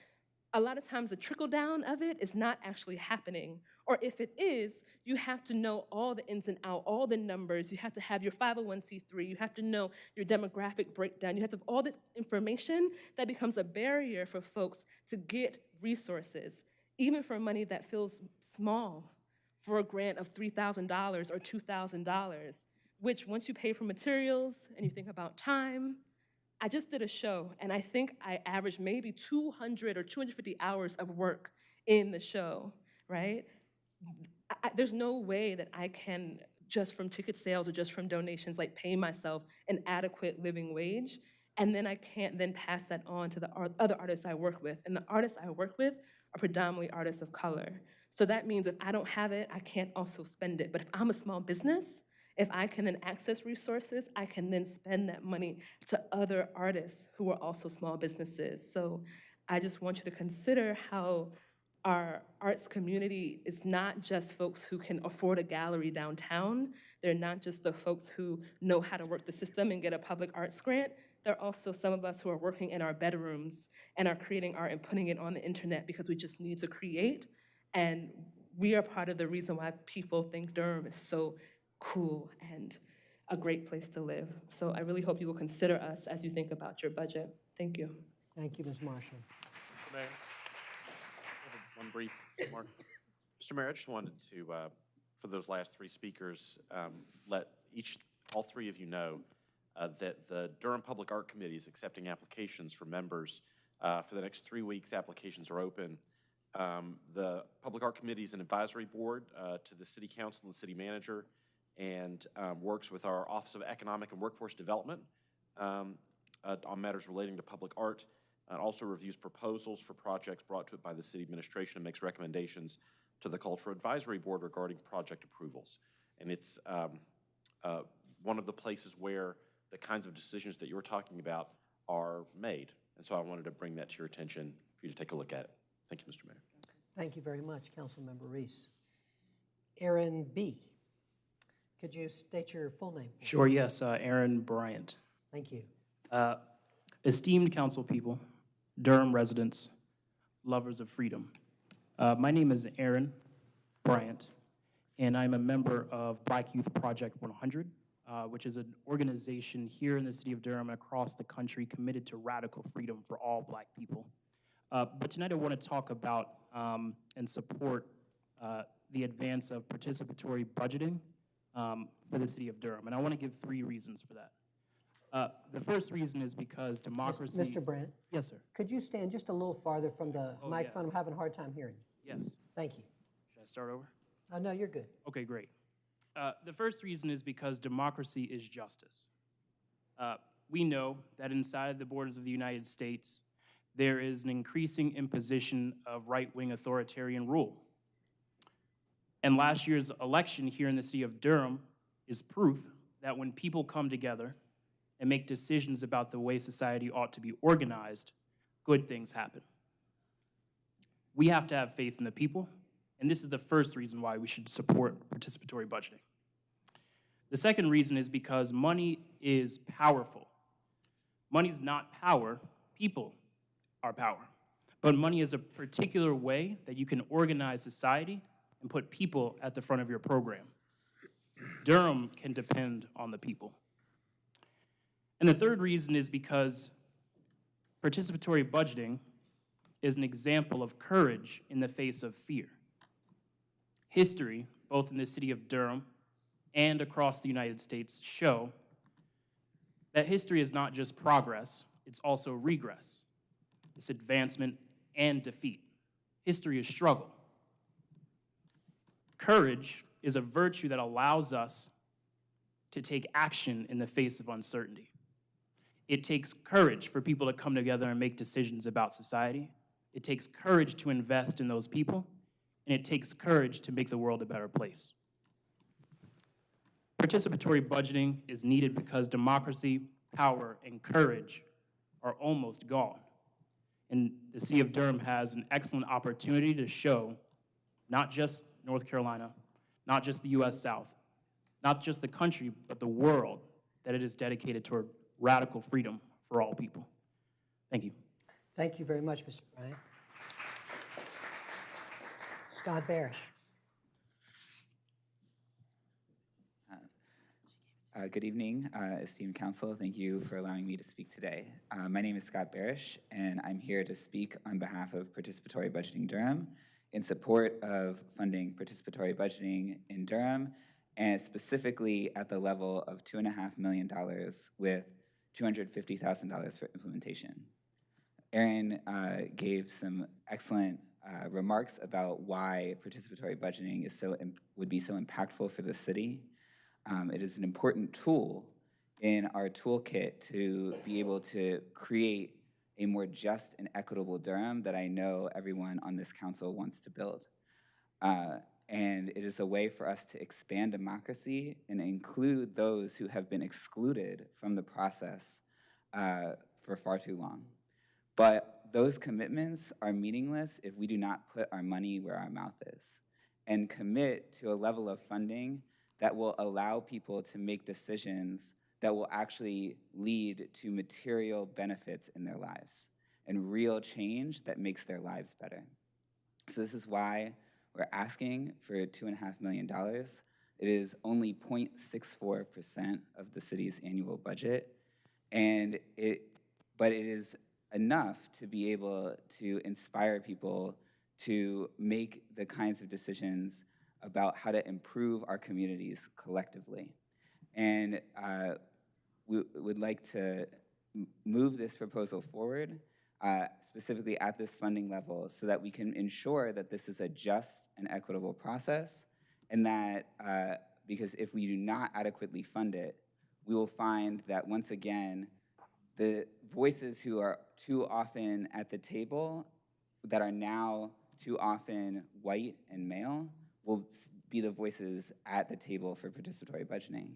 a lot of times the trickle down of it is not actually happening. Or if it is, you have to know all the ins and outs, all the numbers. You have to have your 501c3. You have to know your demographic breakdown. You have to have all this information that becomes a barrier for folks to get resources, even for money that feels small, for a grant of $3,000 or $2,000, which once you pay for materials and you think about time, I just did a show, and I think I averaged maybe 200 or 250 hours of work in the show, right? I, there's no way that I can, just from ticket sales or just from donations, like pay myself an adequate living wage. And then I can't then pass that on to the ar- other artists I work with. And the artists I work with are predominantly artists of color. So that means if I don't have it, I can't also spend it. But if I'm a small business, if I can then access resources, I can then spend that money to other artists who are also small businesses. So I just want you to consider how our arts community is not just folks who can afford a gallery downtown. They're not just the folks who know how to work the system and get a public arts grant. They're also some of us who are working in our bedrooms and are creating art and putting it on the internet because we just need to create. And we are part of the reason why people think Durham is so cool and a great place to live. So I really hope you will consider us as you think about your budget. Thank you. Thank you, Ms. Marshall. Mr. Mayor, I one brief remark. Mr. Mayor, I just wanted to, uh, for those last three speakers, um, let each, all three of you know uh, that the Durham Public Art Committee is accepting applications for members. Uh, For the next three weeks, applications are open. Um, The Public Art Committee is an advisory board uh, to the city council and the city manager and um, works with our Office of Economic and Workforce Development um, uh, on matters relating to public art. It also reviews proposals for projects brought to it by the city administration and makes recommendations to the Cultural Advisory Board regarding project approvals. And it's um, uh, one of the places where the kinds of decisions that you're talking about are made. And so I wanted to bring that to your attention for you to take a look at it. Thank you, Mr. Mayor. Thank you very much, Councilmember Reece. Aaron B., could you state your full name? please? Sure, yes, uh, Aaron Bryant. Thank you. Uh, Esteemed council people, Durham residents, lovers of freedom. Uh, My name is Aaron Bryant, and I'm a member of Black Youth Project 100, uh, which is an organization here in the city of Durham and across the country committed to radical freedom for all black people. Uh, But tonight I want to talk about um, and support uh, the advance of participatory budgeting um, for the city of Durham. And I want to give three reasons for that. Uh, The first reason is because democracy. Mr. Brandt? Yes, sir. Could you stand just a little farther from the Oh, microphone? I'm having a hard time hearing you. Yes. Thank you. Should I start over? Oh, no, you're good. Okay, great. Uh, the first reason is because democracy is justice. Uh, we know that inside the borders of the United States, there is an increasing imposition of right wing authoritarian rule. And last year's election here in the city of Durham is proof that when people come together and make decisions about the way society ought to be organized, good things happen. We have to have faith in the people, and this is the first reason why we should support participatory budgeting. The second reason is because money is powerful. Money's not power, people are power. But money is a particular way that you can organize society and put people at the front of your program. Durham can depend on the people. And the third reason is because participatory budgeting is an example of courage in the face of fear. History, both in the city of Durham and across the United States, show that history is not just progress, it's also regress. It's advancement and defeat. History is struggle. Courage is a virtue that allows us to take action in the face of uncertainty. It takes courage for people to come together and make decisions about society. It takes courage to invest in those people, and it takes courage to make the world a better place. Participatory budgeting is needed because democracy, power, and courage are almost gone. And the city of Durham has an excellent opportunity to show not just North Carolina, not just the US South, not just the country, but the world, that it is dedicated toward radical freedom for all people. Thank you. Thank you very much, Mr. Bryant. Scott Barish. Uh, Good evening, uh, esteemed council. Thank you for allowing me to speak today. Uh, My name is Scott Barish, and I'm here to speak on behalf of Participatory Budgeting Durham in support of funding participatory budgeting in Durham, and specifically at the level of $2.5 million with $250,000 for implementation. Aaron uh, gave some excellent uh, remarks about why participatory budgeting is so would be so impactful for the city. Um, it is an important tool in our toolkit to be able to create a more just and equitable Durham that I know everyone on this council wants to build. Uh, and it is a way for us to expand democracy and include those who have been excluded from the process uh, for far too long. But those commitments are meaningless if we do not put our money where our mouth is and commit to a level of funding that will allow people to make decisions that will actually lead to material benefits in their lives and real change that makes their lives better. So this is why we're asking for $2.5 million. It is only 0.64% of the city's annual budget, and it, but it is enough to be able to inspire people to make the kinds of decisions about how to improve our communities collectively. And uh, we would like to move this proposal forward, uh, specifically at this funding level, so that we can ensure that this is a just and equitable process, and that, uh, because if we do not adequately fund it, we will find that once again, the voices who are too often at the table that are now too often white and male will be the voices at the table for participatory budgeting.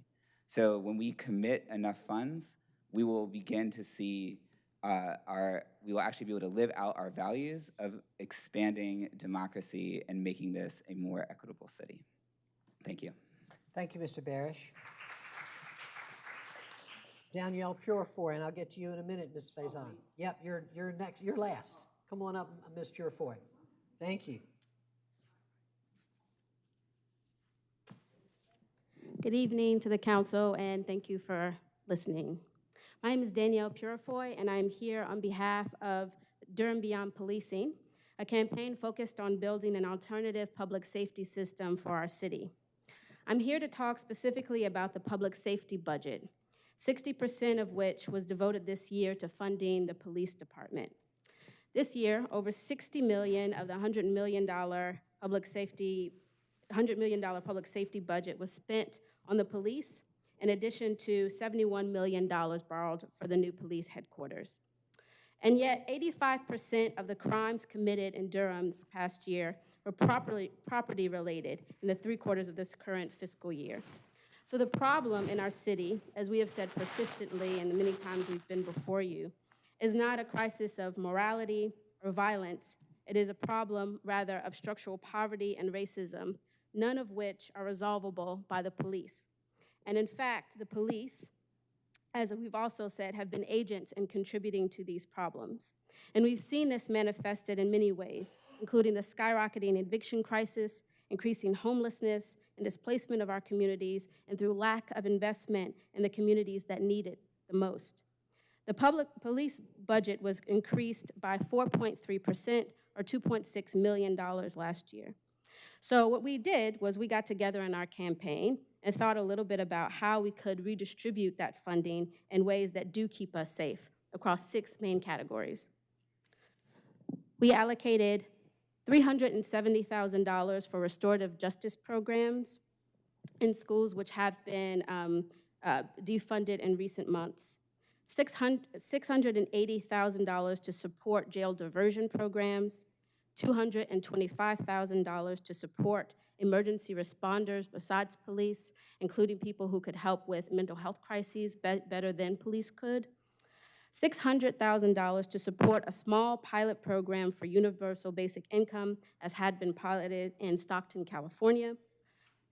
So when we commit enough funds, we will begin to see uh, our, we will actually be able to live out our values of expanding democracy and making this a more equitable city. Thank you. Thank you, Mr. Barish. Danielle Purifoy, and I'll get to you in a minute, Ms. Faison. Yep, you're, you're next, you're last. Come on up, Ms. Purifoy. Thank you. Good evening to the council, and thank you for listening. My name is Danielle Purifoy, and I'm here on behalf of Durham Beyond Policing, a campaign focused on building an alternative public safety system for our city. I'm here to talk specifically about the public safety budget, 60% of which was devoted this year to funding the police department. This year, over 60 million of the $100 million public safety $100 million public safety budget was spent on the police, in addition to $71 million borrowed for the new police headquarters. And yet, 85% of the crimes committed in Durham this past year were properly, property related in the three quarters of this current fiscal year. So the problem in our city, as we have said persistently and the many times we've been before you, is not a crisis of morality or violence. It is a problem, rather, of structural poverty and racism, none of which are resolvable by the police. And in fact, the police as we've also said, have been agents in contributing to these problems. And we've seen this manifested in many ways, including the skyrocketing eviction crisis, increasing homelessness and displacement of our communities, and through lack of investment in the communities that need it the most. The public police budget was increased by 4.3%, or $2.6 million last year. So what we did was we got together in our campaign and thought a little bit about how we could redistribute that funding in ways that do keep us safe across six main categories. We allocated $370,000 for restorative justice programs in schools which have been um, uh, defunded in recent months. $680,000 to support jail diversion programs, $225,000 to support emergency responders besides police, including people who could help with mental health crises be better than police could, $600,000 to support a small pilot program for universal basic income as had been piloted in Stockton, California,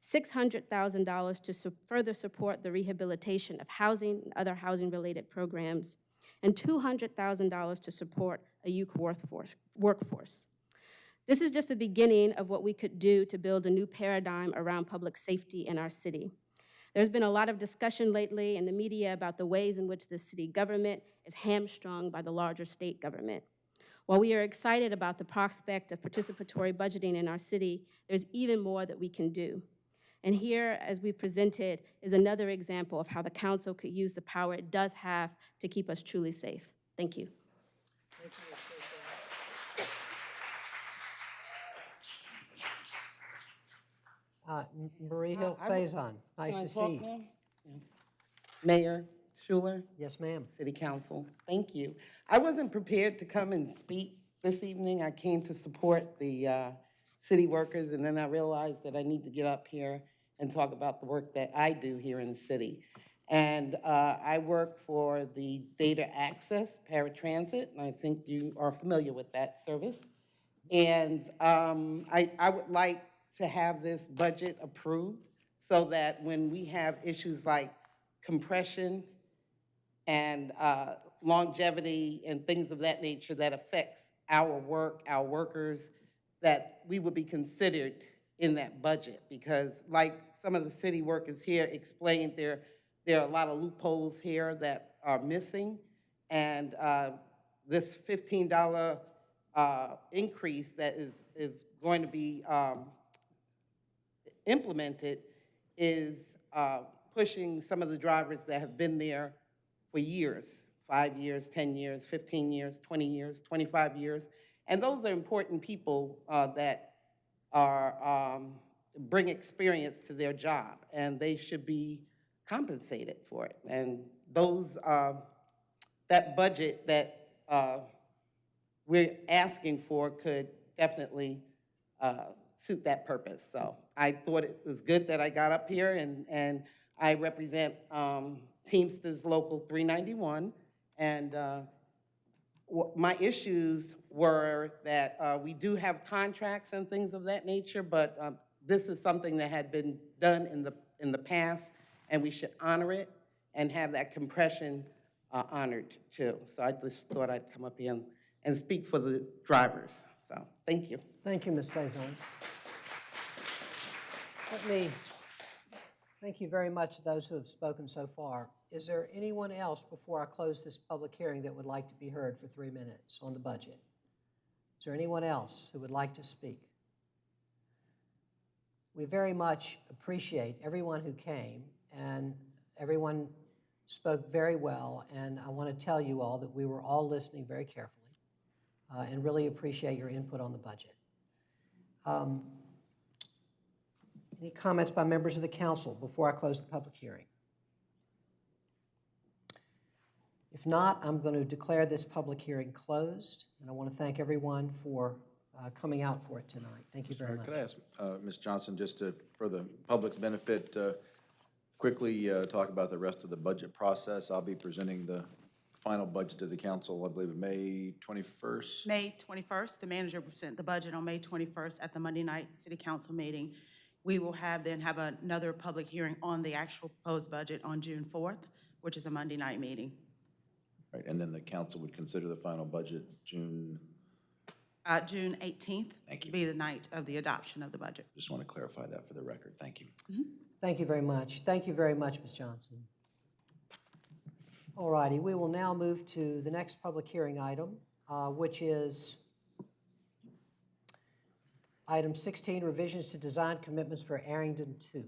$600,000 to su further support the rehabilitation of housing and other housing-related programs, and $200,000 to support a youth workforce. This is just the beginning of what we could do to build a new paradigm around public safety in our city. There's been a lot of discussion lately in the media about the ways in which the city government is hamstrung by the larger state government. While we are excited about the prospect of participatory budgeting in our city, there's even more that we can do. And here, as we presented, is another example of how the council could use the power it does have to keep us truly safe. Thank you. Thank you, Ms. Faison. Uh, Marie Hill I would- Faison, nice Can I to talk see you. now? Yes. Mayor Schewel, Yes, ma'am. City Council, thank you. I wasn't prepared to come and speak this evening. I came to support the uh, city workers, and then I realized that I need to get up here and talk about the work that I do here in the city. And uh, I work for the Data Access Paratransit, and I think you are familiar with that service. And um, I, I would like to have this budget approved so that when we have issues like compression and uh, longevity and things of that nature that affects our work, our workers, that we would be considered in that budget. Because like some of the city workers here explained, there, there are a lot of loopholes here that are missing. And uh, this $15 uh, increase that is, is going to be um, implemented is uh, pushing some of the drivers that have been there for years, five years, 10 years, 15 years, 20 years, 25 years. And those are important people uh, that are, um, bring experience to their job, and they should be compensated for it. And those, uh, that budget that uh, we're asking for could definitely uh, suit that purpose. So I thought it was good that I got up here, and, and I represent um, Teamsters Local 391. And uh, my issues were that uh, we do have contracts and things of that nature, but um, this is something that had been done in the, in the past, and we should honor it and have that compression uh, honored too. So I just thought I'd come up here and, and speak for the drivers. So, thank you. Thank you, Ms. Faison. Let me, thank you very much to those who have spoken so far. Is there anyone else before I close this public hearing that would like to be heard for three minutes on the budget? Is there anyone else who would like to speak? We very much appreciate everyone who came, and everyone spoke very well, and I want to tell you all that we were all listening very carefully uh, and really appreciate your input on the budget. Um, Any comments by members of the council before I close the public hearing? If not, I'm going to declare this public hearing closed, and I want to thank everyone for uh, coming out for it tonight. Thank you very much. Could I ask, uh, Ms. Johnson, just to, for the public's benefit, uh, quickly uh, talk about the rest of the budget process? I'll be presenting the final budget to the council, I believe, May 21st. May 21st, the manager will present the budget on May 21st at the Monday night city council meeting. We will have, then have another public hearing on the actual proposed budget on June 4th. which is a Monday night meeting. Right, and then the council would consider the final budget June, Uh, June 18th Thank you. be the night of the adoption of the budget. just want to clarify that for the record. Thank you. Thank you very much. Thank you very much, Ms. Johnson. All righty, we will now move to the next public hearing item, uh, which is item 16, revisions to design commitments for Arringdon 2.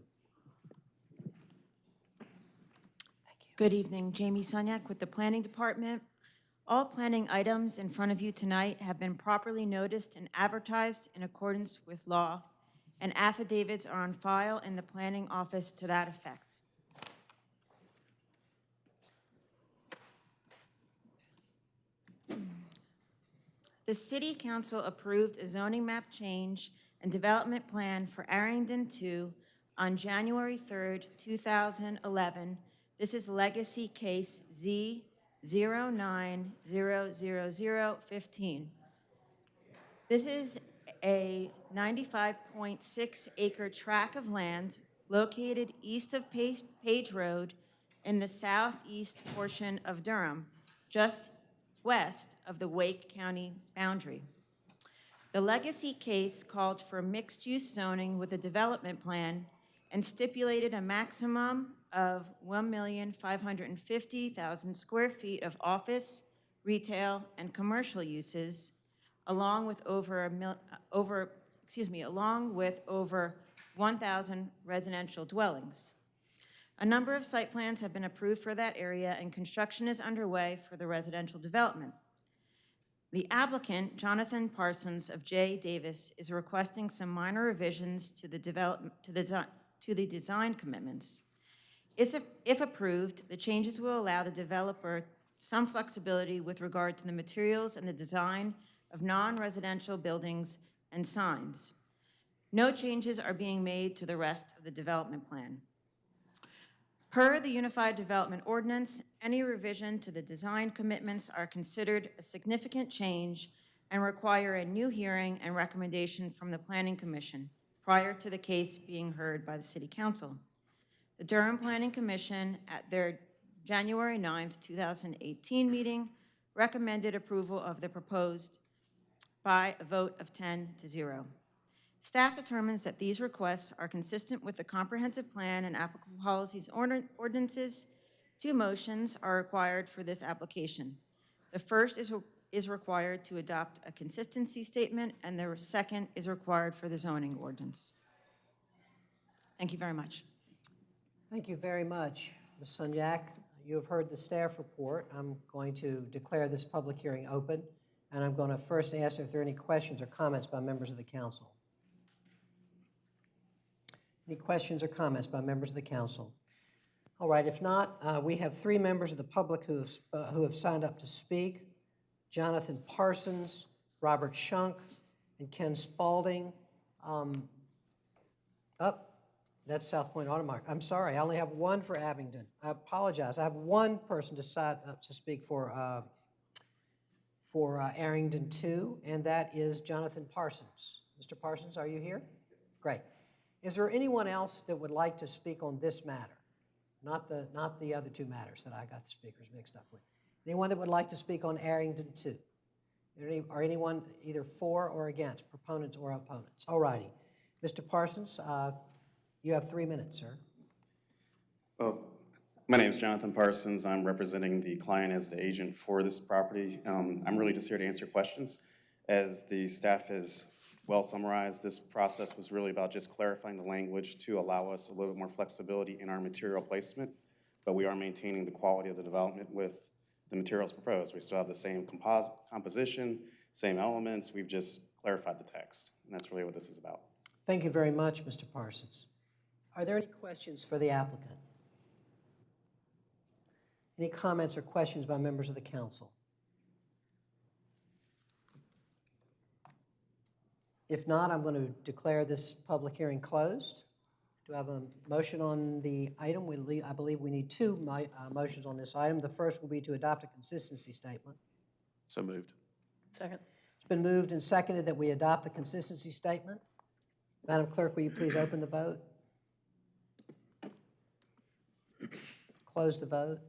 Good evening, Jamie Sunyak with the Planning Department. All planning items in front of you tonight have been properly noticed and advertised in accordance with law, and affidavits are on file in the planning office to that effect. The City Council approved a zoning map change and development plan for Arringdon 2 on January 3rd, 2011. This is legacy case Z0900015. This is a 95.6 acre tract of land located east of Page Road in the southeast portion of Durham, just west of the Wake County boundary. The legacy case called for mixed-use zoning with a development plan and stipulated a maximum of 1,550,000 square feet of office, retail, and commercial uses, along with over mil, over, excuse me, along with over 1,000 residential dwellings. A number of site plans have been approved for that area, and construction is underway for the residential development. The applicant, Jonathan Parsons of J. Davis, is requesting some minor revisions to the develop, to the, to the design commitments. If, if approved, the changes will allow the developer some flexibility with regard to the materials and the design of non-residential buildings and signs. No changes are being made to the rest of the development plan. Per the Unified Development Ordinance, any revision to the design commitments are considered a significant change and require a new hearing and recommendation from the Planning Commission prior to the case being heard by the City Council. The Durham Planning Commission, at their January 9th, 2018 meeting, recommended approval of the proposed by a vote of 10 to 0. Staff determines that these requests are consistent with the comprehensive plan and applicable policies ordinances. Two motions are required for this application. The first is, is required to adopt a consistency statement, and the second is required for the zoning ordinance. Thank you very much. Thank you very much, Ms. Sunyak. You have heard the staff report. I'm going to declare this public hearing open, and I'm going to first ask if there are any questions or comments by members of the council. Any questions or comments by members of the council? All right, if not, uh, we have three members of the public who have, uh, who have signed up to speak. Jonathan Parsons, Robert Shunk, and Ken Spalding. Um, Up, that's South Point Automark. I'm sorry, I only have one for Abingdon. I apologize. I have one person to sign up to speak for, uh, for uh, Arringdon 2, and that is Jonathan Parsons. Mr. Parsons, are you here? Great. Is there anyone else that would like to speak on this matter? Not the, not the other two matters that I got the speakers mixed up with. Anyone that would like to speak on Arringdon 2? Any- Or anyone either for or against, proponents or opponents? All righty. Mr. Parsons, uh, you have three minutes, sir. Well, my name is Jonathan Parsons. I'm representing the client as the agent for this property. Um, I'm really just here to answer questions. As the staff has well summarized, this process was really about just clarifying the language to allow us a little bit more flexibility in our material placement, but we are maintaining the quality of the development with the materials proposed. We still have the same composite, composition, same elements. We've just clarified the text, and that's really what this is about. Thank you very much, Mr. Parsons. Are there any questions for the applicant? Any comments or questions by members of the council? If not, I'm going to declare this public hearing closed. Do I have a motion on the item? We, le- I believe we need two mi- uh, motions on this item. The first will be to adopt a consistency statement. So moved. Second. It's been moved and seconded that we adopt the consistency statement. Madam Clerk, will you please open the vote? Close the vote.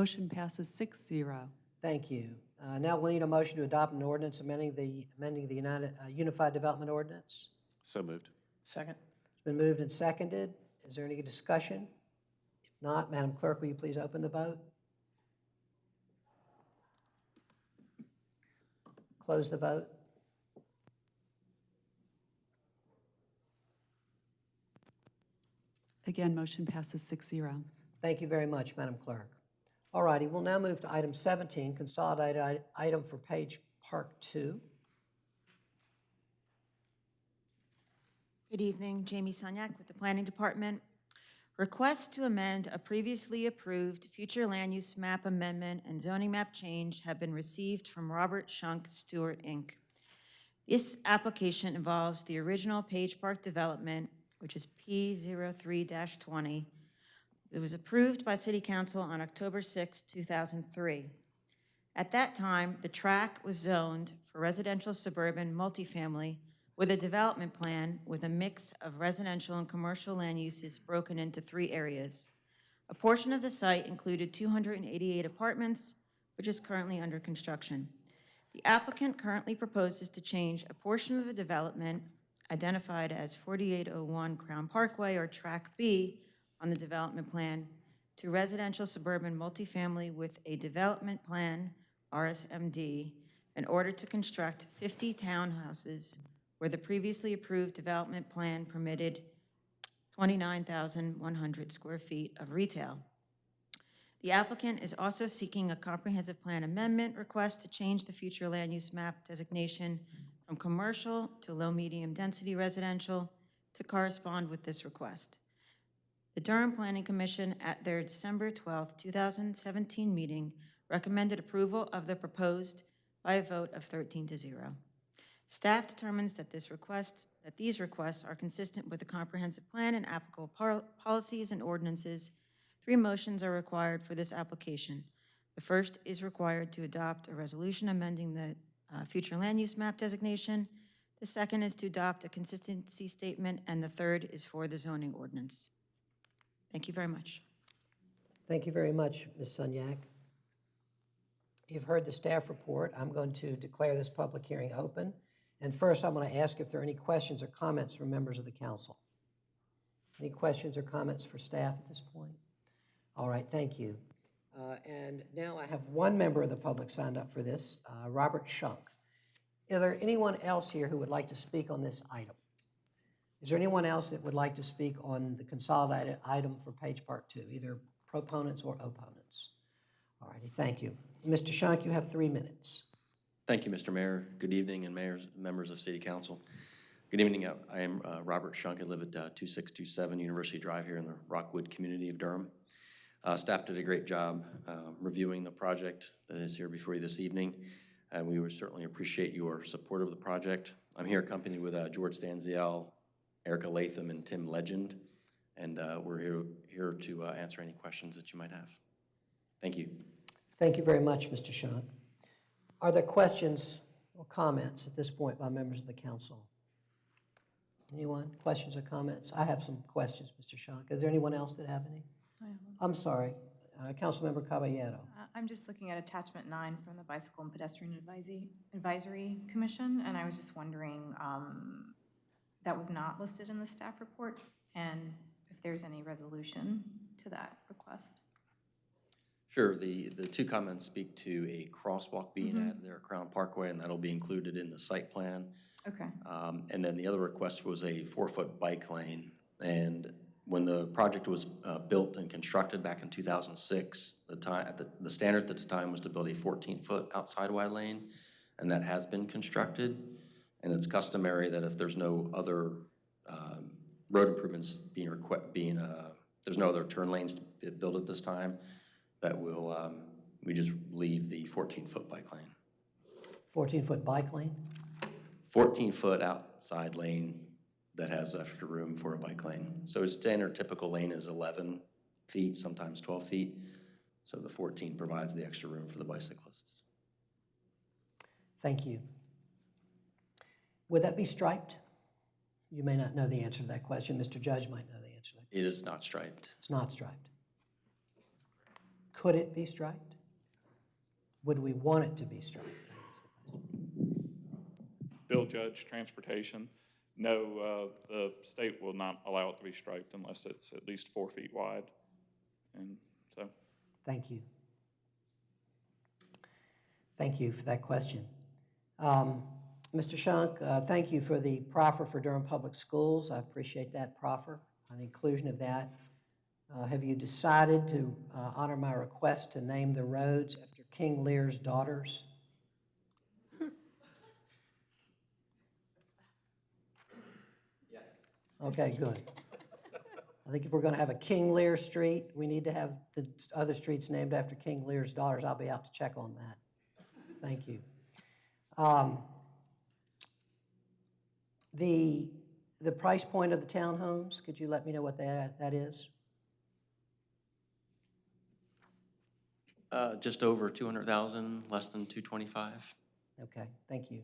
Motion passes six zero. Thank you. Uh, Now we'll need a motion to adopt an ordinance amending the, amending the United, uh, Unified Development Ordinance. So moved. Second. It's been moved and seconded. Is there any discussion? If not, Madam Clerk, will you please open the vote? Close the vote. Again, motion passes six zero. Thank you very much, Madam Clerk. All righty, we'll now move to item 17, consolidated item for Page Park 2. Good evening, Jamie Sunyak with the Planning Department. Requests to amend a previously approved future land use map amendment and zoning map change have been received from Robert Shunk Stewart, Inc. This application involves the original Page Park development, which is P03-20. It was approved by City Council on October 6, 2003. At that time, the track was zoned for residential suburban multifamily with a development plan with a mix of residential and commercial land uses broken into three areas. A portion of the site included 288 apartments, which is currently under construction. The applicant currently proposes to change a portion of the development identified as 4801 Crown Parkway or Track B on the development plan to residential suburban multifamily with a development plan, RSMD, in order to construct 50 townhouses where the previously approved development plan permitted 29,100 square feet of retail. The applicant is also seeking a comprehensive plan amendment request to change the future land use map designation from commercial to low-medium density residential to correspond with this request. The Durham Planning Commission, at their December 12, 2017 meeting, recommended approval of the proposed by a vote of 13 to 0. Staff determines that this request, that these requests are consistent with the comprehensive plan and applicable policies and ordinances. Three motions are required for this application. The first is required to adopt a resolution amending the uh, future land use map designation. The second is to adopt a consistency statement, and the third is for the zoning ordinance. Thank you very much. Thank you very much, Ms. Sunyak. You've heard the staff report. I'm going to declare this public hearing open. And first, I'm going to ask if there are any questions or comments from members of the council. Any questions or comments for staff at this point? All right, thank you. Uh, And now I have one member of the public signed up for this, uh, Robert Shunk. Is there anyone else here who would like to speak on this item? Is there anyone else that would like to speak on the consolidated item for Page Park Two, either proponents or opponents? All righty, thank you. Mr. Shunk, you have three minutes. Thank you, Mr. Mayor. Good evening, and mayors, members of City Council. Good evening. I am uh, Robert Shunk. I live at uh, 2627 University Drive here in the Rockwood community of Durham. Uh, Staff did a great job uh, reviewing the project that is here before you this evening, and we would certainly appreciate your support of the project. I'm here accompanied with uh, George Stanziel, Erica Latham, and Tim Legend, and uh, we're here, here to uh, answer any questions that you might have. Thank you. Thank you very much, Mr. Shunk. Are there questions or comments at this point by members of the council? Anyone? Questions or comments? I have some questions, Mr. Shunk. Is there anyone else that have any? I'm sorry, uh, Councilmember Caballero. Uh, I'm just looking at attachment nine from the Bicycle and Pedestrian Advisory, Advisory Commission, and I was just wondering, um, that was not listed in the staff report, and if there's any resolution to that request. Sure, the, the two comments speak to a crosswalk being Mhm. added there Crown Parkway, and that'll be included in the site plan. Okay. Um, And then the other request was a four-foot bike lane. And when the project was uh, built and constructed back in 2006, the time, at the, the standard at the time was to build a 14-foot outside wide lane, and that has been constructed. And it's customary that if there's no other um, road improvements being requ, being, uh, there's no other turn lanes to be built at this time, that we'll, um, we just leave the 14-foot bike lane. 14-foot bike lane? 14-foot outside lane that has extra room for a bike lane. So a standard typical lane is 11 feet, sometimes 12 feet. So the 14 provides the extra room for the bicyclists. Thank you. Would that be striped? You may not know the answer to that question. Mr. Judge might know the answer. to that. It is not striped. It's not striped. Could it be striped? Would we want it to be striped? Bill Judge, Transportation. No, uh, the state will not allow it to be striped unless it's at least four feet wide. And so, Thank you. Thank you for that question. Um, Mr. Shunk, uh, thank you for the proffer for Durham Public Schools. I appreciate that proffer, and the inclusion of that. Uh, Have you decided to uh, honor my request to name the roads after King Lear's daughters? Yes. Okay, good. I think if we're going to have a King Lear Street, we need to have the other streets named after King Lear's daughters. I'll be out to check on that. Thank you. Um, The, the price point of the townhomes, could you let me know what that, that is? Uh, Just over 200,000, less than 225. Okay, thank you.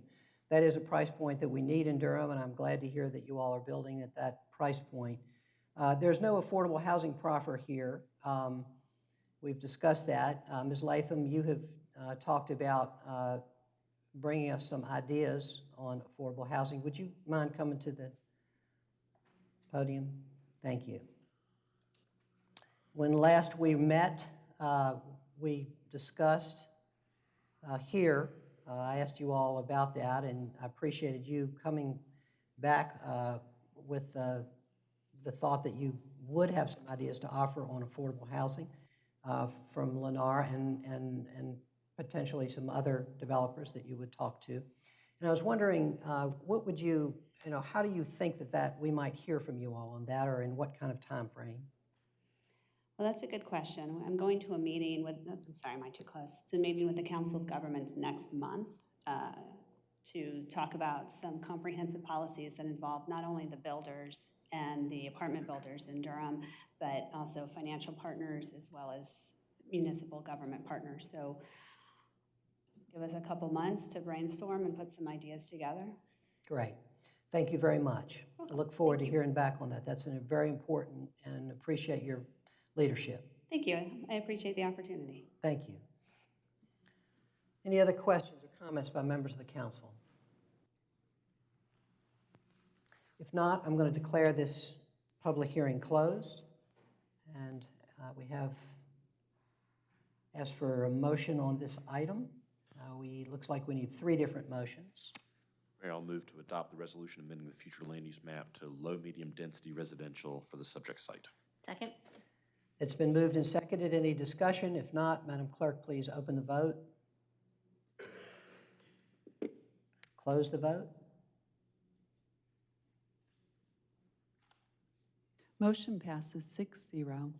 That is a price point that we need in Durham, and I'm glad to hear that you all are building at that price point. Uh, There's no affordable housing proffer here. Um, We've discussed that. Uh, Ms. Latham, you have uh, talked about uh, bringing us some ideas on affordable housing. Would you mind coming to the podium? Thank you. When last we met, uh, we discussed uh, here, uh, I asked you all about that, and I appreciated you coming back uh, with uh, the thought that you would have some ideas to offer on affordable housing uh, from Lennar and, and, and potentially some other developers that you would talk to. And I was wondering, uh, what would you, you know, how do you think that that, we might hear from you all on that, or in what kind of time frame? Well, that's a good question. I'm going to a meeting with, I'm sorry, am I too close? To a meeting with the Council of Governments next month uh, to talk about some comprehensive policies that involve not only the builders and the apartment builders in Durham, but also financial partners as well as municipal government partners. So give us a couple months to brainstorm and put some ideas together. Great. Thank you very much. I look forward to hearing back on that. That's a very important and appreciate your leadership. Thank you. I appreciate the opportunity. Thank you. Any other questions or comments by members of the council? If not, I'm going to declare this public hearing closed. And uh, we have asked for a motion on this item. Uh, We, looks like we need three different motions. Mayor, I'll move to adopt the resolution amending the future land use map to low, medium density residential for the subject site. Second? It's been moved and seconded. Any discussion? If not, Madam Clerk, please open the vote. Close the vote. Motion passes six zero.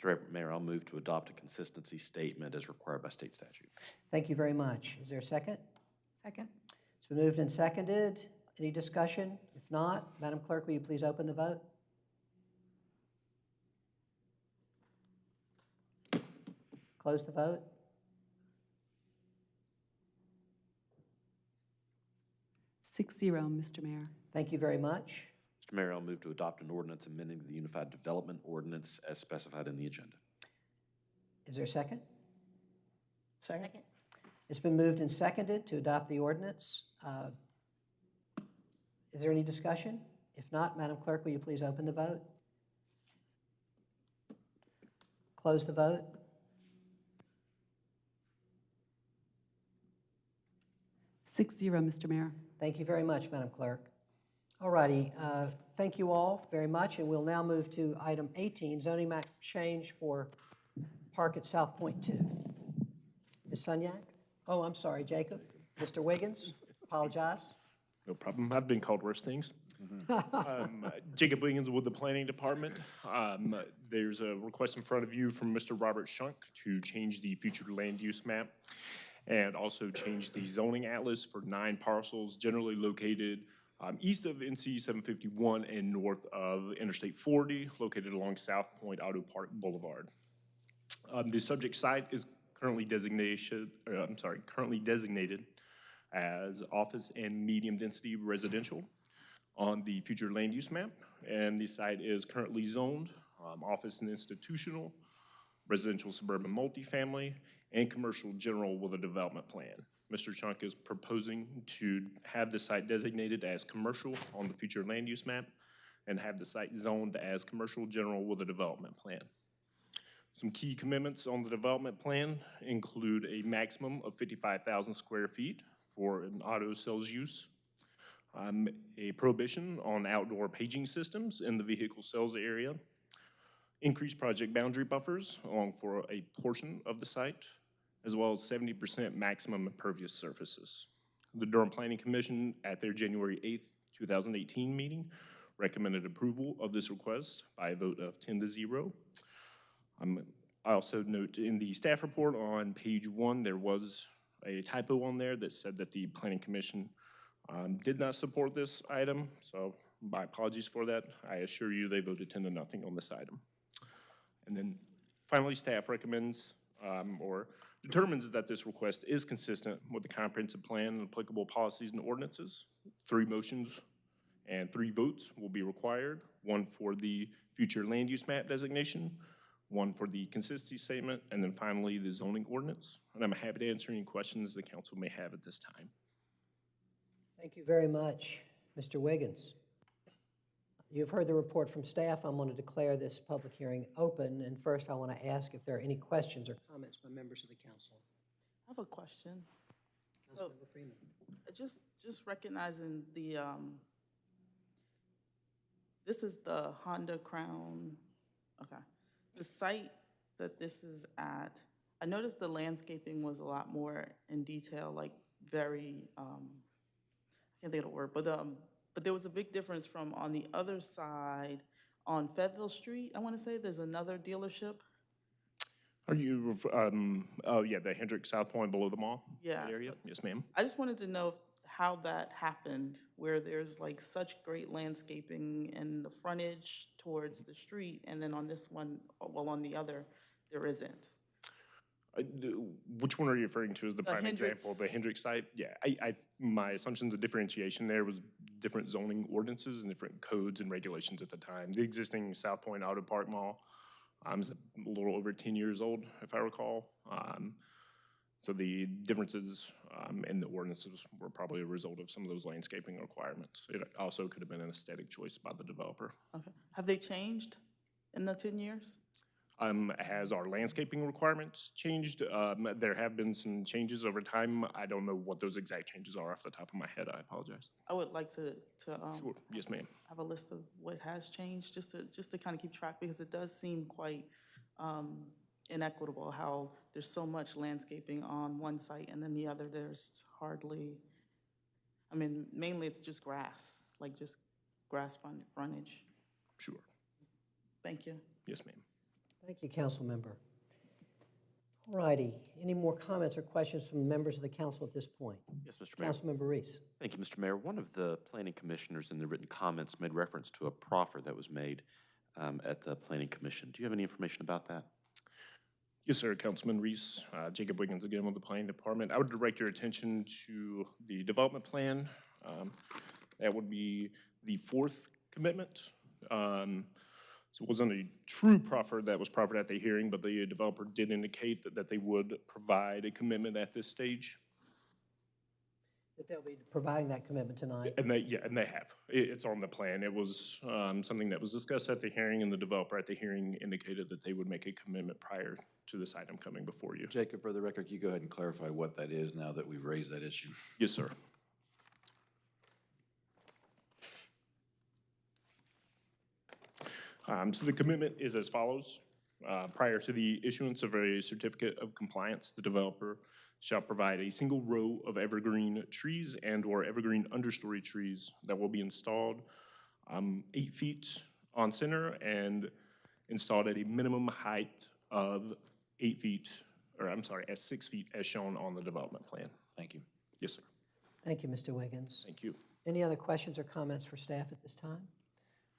Mr. Mayor, I'll move to adopt a consistency statement as required by state statute. Thank you very much. Is there a second? Second? It's been moved and seconded. Any discussion? If not, Madam Clerk, will you please open the vote? Close the vote. Six zero, Mr. Mayor. Thank you very much. Mr. Mayor, I'll move to adopt an ordinance amending the Unified Development Ordinance as specified in the agenda. Is there a second? Second? It's been moved and seconded to adopt the ordinance. Uh, Is there any discussion? If not, Madam Clerk, will you please open the vote? Close the vote. Six zero, Mr. Mayor. Thank you very much, Madam Clerk. All righty, uh, thank you all very much, and we'll now move to item 18, zoning map change for Park at South Point 2. Ms. Sunyak? Oh, I'm sorry, Jacob. Mr. Wiggins, apologize. No problem. I've been called worse things. Um, Jacob Wiggins with the Planning Department. Um, There's a request in front of you from Mr. Robert Shunk to change the future land use map and also change the zoning atlas for nine parcels generally located um, east of NC 751 and north of Interstate 40, located along South Point Auto Park Boulevard. Um, The subject site is currently designation, uh, I'm sorry, currently designated as office and medium-density residential on the future land use map. And the site is currently zoned, um, office and institutional, residential suburban multifamily, and commercial general with a development plan. Mr. Shunk is proposing to have the site designated as commercial on the future land use map and have the site zoned as commercial general with a development plan. Some key commitments on the development plan include a maximum of 55,000 square feet for an auto sales use, um, a prohibition on outdoor paging systems in the vehicle sales area, increased project boundary buffers along for a portion of the site, as well as 70% maximum impervious surfaces. The Durham Planning Commission, at their January 8th, 2018 meeting, recommended approval of this request by a vote of 10 to 0. Um, I also note in the staff report on page one, there was a typo on there that said that the Planning Commission um, did not support this item, so my apologies for that. I assure you they voted 10 to nothing on this item. And then finally, staff recommends um, or determines that this request is consistent with the comprehensive plan and applicable policies and ordinances. Three motions and three votes will be required, one for the future land use map designation, one for the consistency statement, and then finally the zoning ordinance. And I'm happy to answer any questions the council may have at this time. Thank you very much, Mr. Wiggins. You've heard the report from staff. I'm going to declare this public hearing open. And first, I want to ask if there are any questions or comments by members of the council. I have a question. So, just, just recognizing the, um, this is the Honda Crown, okay. The site that this is at, I noticed the landscaping was a lot more in detail, like very, um, I can't think of the word, but, um, but there was a big difference from on the other side, on Fayetteville Street, I want to say, there's another dealership. Are you, um, oh, yeah, the Hendrick South Point below the mall? Yeah, Area? Yes, ma'am. I just wanted to know if- how that happened, where there's like such great landscaping and the frontage towards the street, and then on this one, well, on the other, there isn't. I- the- Which one are you referring to as the prime example? Hendricks. The Hendrick site? Yeah, I, I, my assumptions of differentiation there was different zoning ordinances and different codes and regulations at the time. The existing South Point Auto Park Mall um, is a little over 10 years old, if I recall. Um, So the differences um, in the ordinances were probably a result of some of those landscaping requirements. It also could have been an aesthetic choice by the developer. Okay. Have they changed in the 10 years? Um, has our landscaping requirements changed? Um, there have been some changes over time. I don't know what those exact changes are off the top of my head. I apologize. I would like to, to, um, Sure, yes, ma'am. have a list of what has changed, just to, just to kind of keep track, because it does seem quite um, inequitable how there's so much landscaping on one site and then the other, there's hardly, I mean, mainly it's just grass, like just grass front- frontage. Sure. Thank you. Yes, ma'am. Thank you, council member. All righty, any more comments or questions from members of the council at this point? Yes, Mr. Mayor. Councilmember Reece. Thank you, Mr. Mayor. One of the planning commissioners in the written comments made reference to a proffer that was made um, at the planning commission. Do you have any information about that? Yes, sir, Councilman Reece, uh, Jacob Wiggins again with the Planning Department. I would direct your attention to the development plan. Um, That would be the fourth commitment. Um, So it wasn't a true proffer that was proffered at the hearing, but the developer did indicate that, that they would provide a commitment at this stage. That they'll be providing that commitment tonight. And they, yeah, and they have. It, it's on the plan. It was um, something that was discussed at the hearing, and the developer at the hearing indicated that they would make a commitment prior to this item coming before you. Jacob, for the record, can you go ahead and clarify what that is now that we've raised that issue? Yes, sir. Um, So the commitment is as follows. Uh, Prior to the issuance of a certificate of compliance, the developer shall provide a single row of evergreen trees and/or evergreen understory trees that will be installed um, eight feet on center and installed at a minimum height of eight feet, or I'm sorry, at six feet as shown on the development plan. Thank you. Yes, sir. Thank you, Mr. Wiggins. Thank you. Any other questions or comments for staff at this time?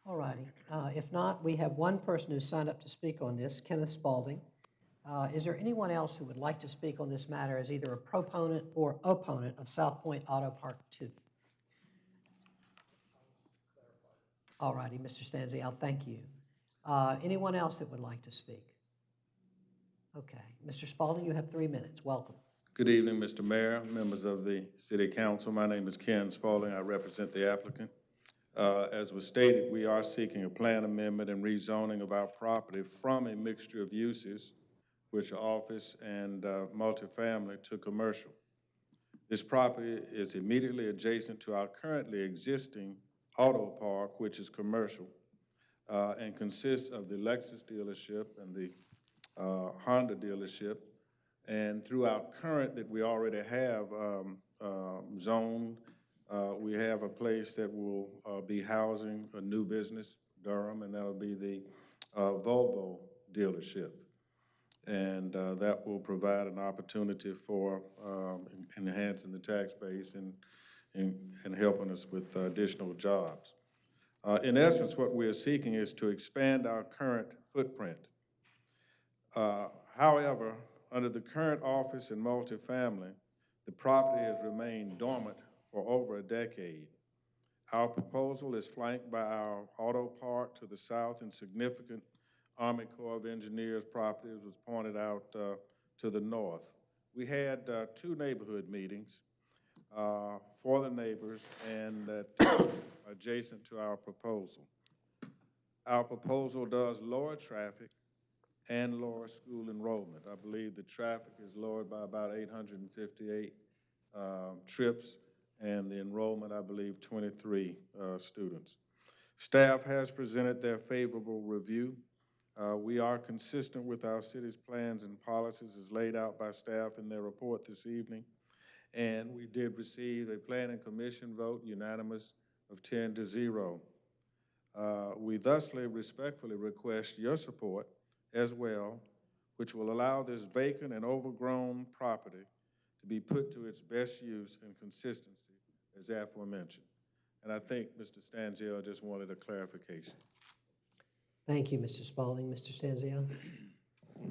All righty. Uh, If not, we have one person who signed up to speak on this, Kenneth Spaulding. Uh, Is there anyone else who would like to speak on this matter as either a proponent or opponent of South Point Auto Park 2? All righty, Mr. Stanzi, I'll thank you. Uh, Anyone else that would like to speak? Okay. Mr. Spaulding, you have three minutes. Welcome. Good evening, Mr. Mayor, members of the City Council. My name is Ken Spaulding. I represent the applicant. Uh, As was stated, we are seeking a plan amendment and rezoning of our property from a mixture of uses, which are office and uh, multifamily, to commercial. This property is immediately adjacent to our currently existing auto park, which is commercial, uh, and consists of the Lexus dealership and the uh, Honda dealership, and through our current that we already have um, um, zoned, uh, we have a place that will uh, be housing a new business, Durham, and that'll be the uh, Volvo dealership. And uh, that will provide an opportunity for um, enhancing the tax base and, and and helping us with additional jobs. Uh, In essence, what we are seeking is to expand our current footprint. Uh, However, under the current office and multifamily, the property has remained dormant for over a decade. Our proposal is flanked by our auto park to the south and significant Army Corps of Engineers property, as was pointed out, uh, to the north. We had uh, two neighborhood meetings uh, for the neighbors and that adjacent to our proposal. Our proposal does lower traffic and lower school enrollment. I believe the traffic is lowered by about 858 um, trips, and the enrollment, I believe, 23 uh, students. Staff has presented their favorable review. Uh, We are consistent with our city's plans and policies as laid out by staff in their report this evening. And we did receive a planning commission vote unanimous of 10 to 0. Uh, We thusly respectfully request your support as well, which will allow this vacant and overgrown property to be put to its best use and consistency as aforementioned. And I think Mr. Stanziel just wanted a clarification. Thank you, Mr. Spaulding. Mr. Stanzio?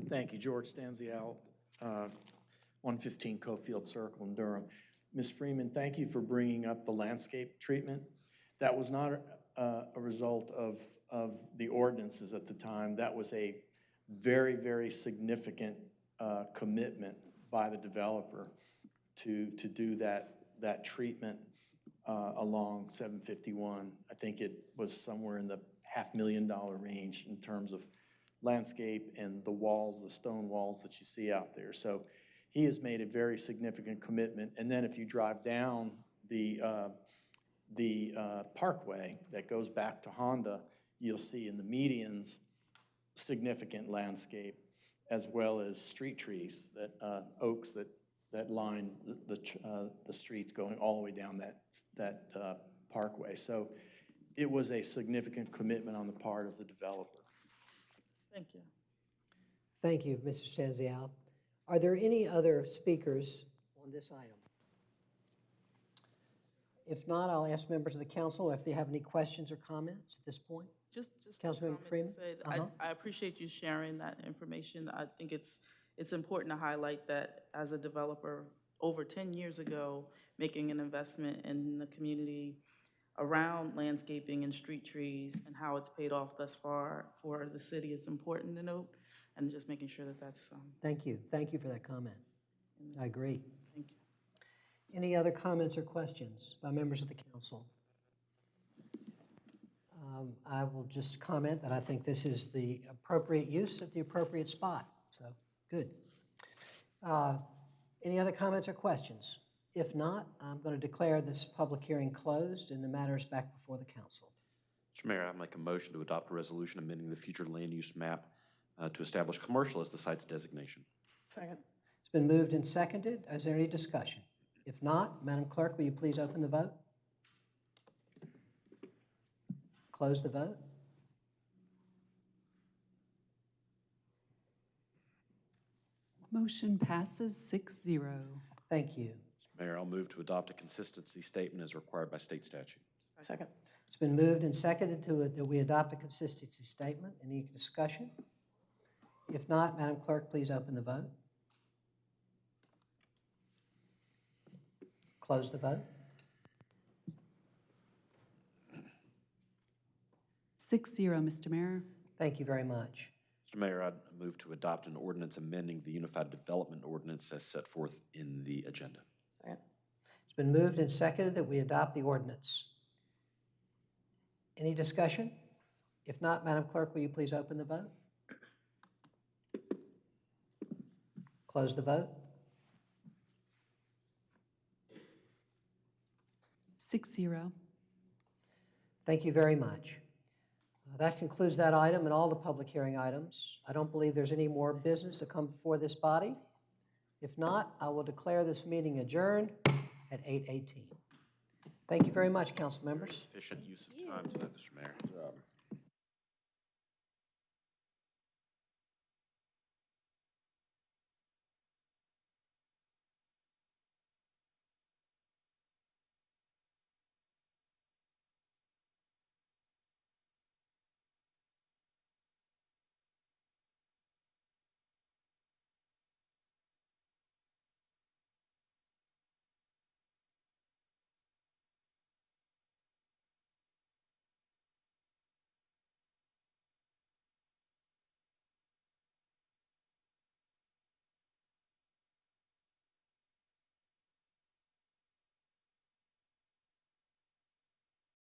Thank you, George Stanzial, uh, 115 Cofield Circle in Durham. Ms. Freeman, thank you for bringing up the landscape treatment. That was not uh, a result of, of the ordinances at the time. That was a very, very significant uh, commitment by the developer to, to do that, that treatment uh, along 751. I think it was somewhere in the half million dollar range in terms of landscape and the walls, the stone walls that you see out there. So he has made a very significant commitment. And then if you drive down the, uh, the uh, parkway that goes back to Honda, you'll see in the medians, significant landscape, as well as street trees, that, uh, oaks that, that line the, the, uh, the streets going all the way down that, that uh, parkway. So it was a significant commitment on the part of the developer. Thank you. Thank you, Mr. Stanzial. Are there any other speakers on this item? If not, I'll ask members of the council if they have any questions or comments at this point. Just, just. Councilmember comment to Freeman? say that Uh-huh. I, I appreciate you sharing that information. I think it's, it's important to highlight that as a developer, over ten years ago, making an investment in the community around landscaping and street trees and how it's paid off thus far for the city is important to note, and just making sure that that's, um, Thank you. Thank you for that comment. I agree. Thank you. Any other comments or questions by members of the council? Um, I will just comment that I think this is the appropriate use at the appropriate spot, so, good. Uh, Any other comments or questions? If not, I'm going to declare this public hearing closed and the matter is back before the council. Mr. Mayor, I make a motion to adopt a resolution amending the future land use map uh, to establish commercial as the site's designation. Second. It's been moved and seconded. Is there any discussion? If not, Madam Clerk, will you please open the vote? Close the vote? Motion passes six zero. Thank you. Mayor, I'll move to adopt a consistency statement as required by state statute. Second. It's been moved and seconded to, that we adopt a consistency statement. Any discussion? If not, Madam Clerk, please open the vote. Close the vote. Six zero, Mr. Mayor. Thank you very much. Mr. Mayor, I'd move to adopt an ordinance amending the Unified Development Ordinance as set forth in the agenda. Second. It's been moved and seconded that we adopt the ordinance. Any discussion? If not, Madam Clerk, will you please open the vote? Close the vote. Six zero. Thank you very much. Uh, That concludes that item and all the public hearing items. I don't believe there's any more business to come before this body. If not, I will declare this meeting adjourned at 8:18. Thank you very much, council members. Efficient use of time tonight, Mr. Mayor.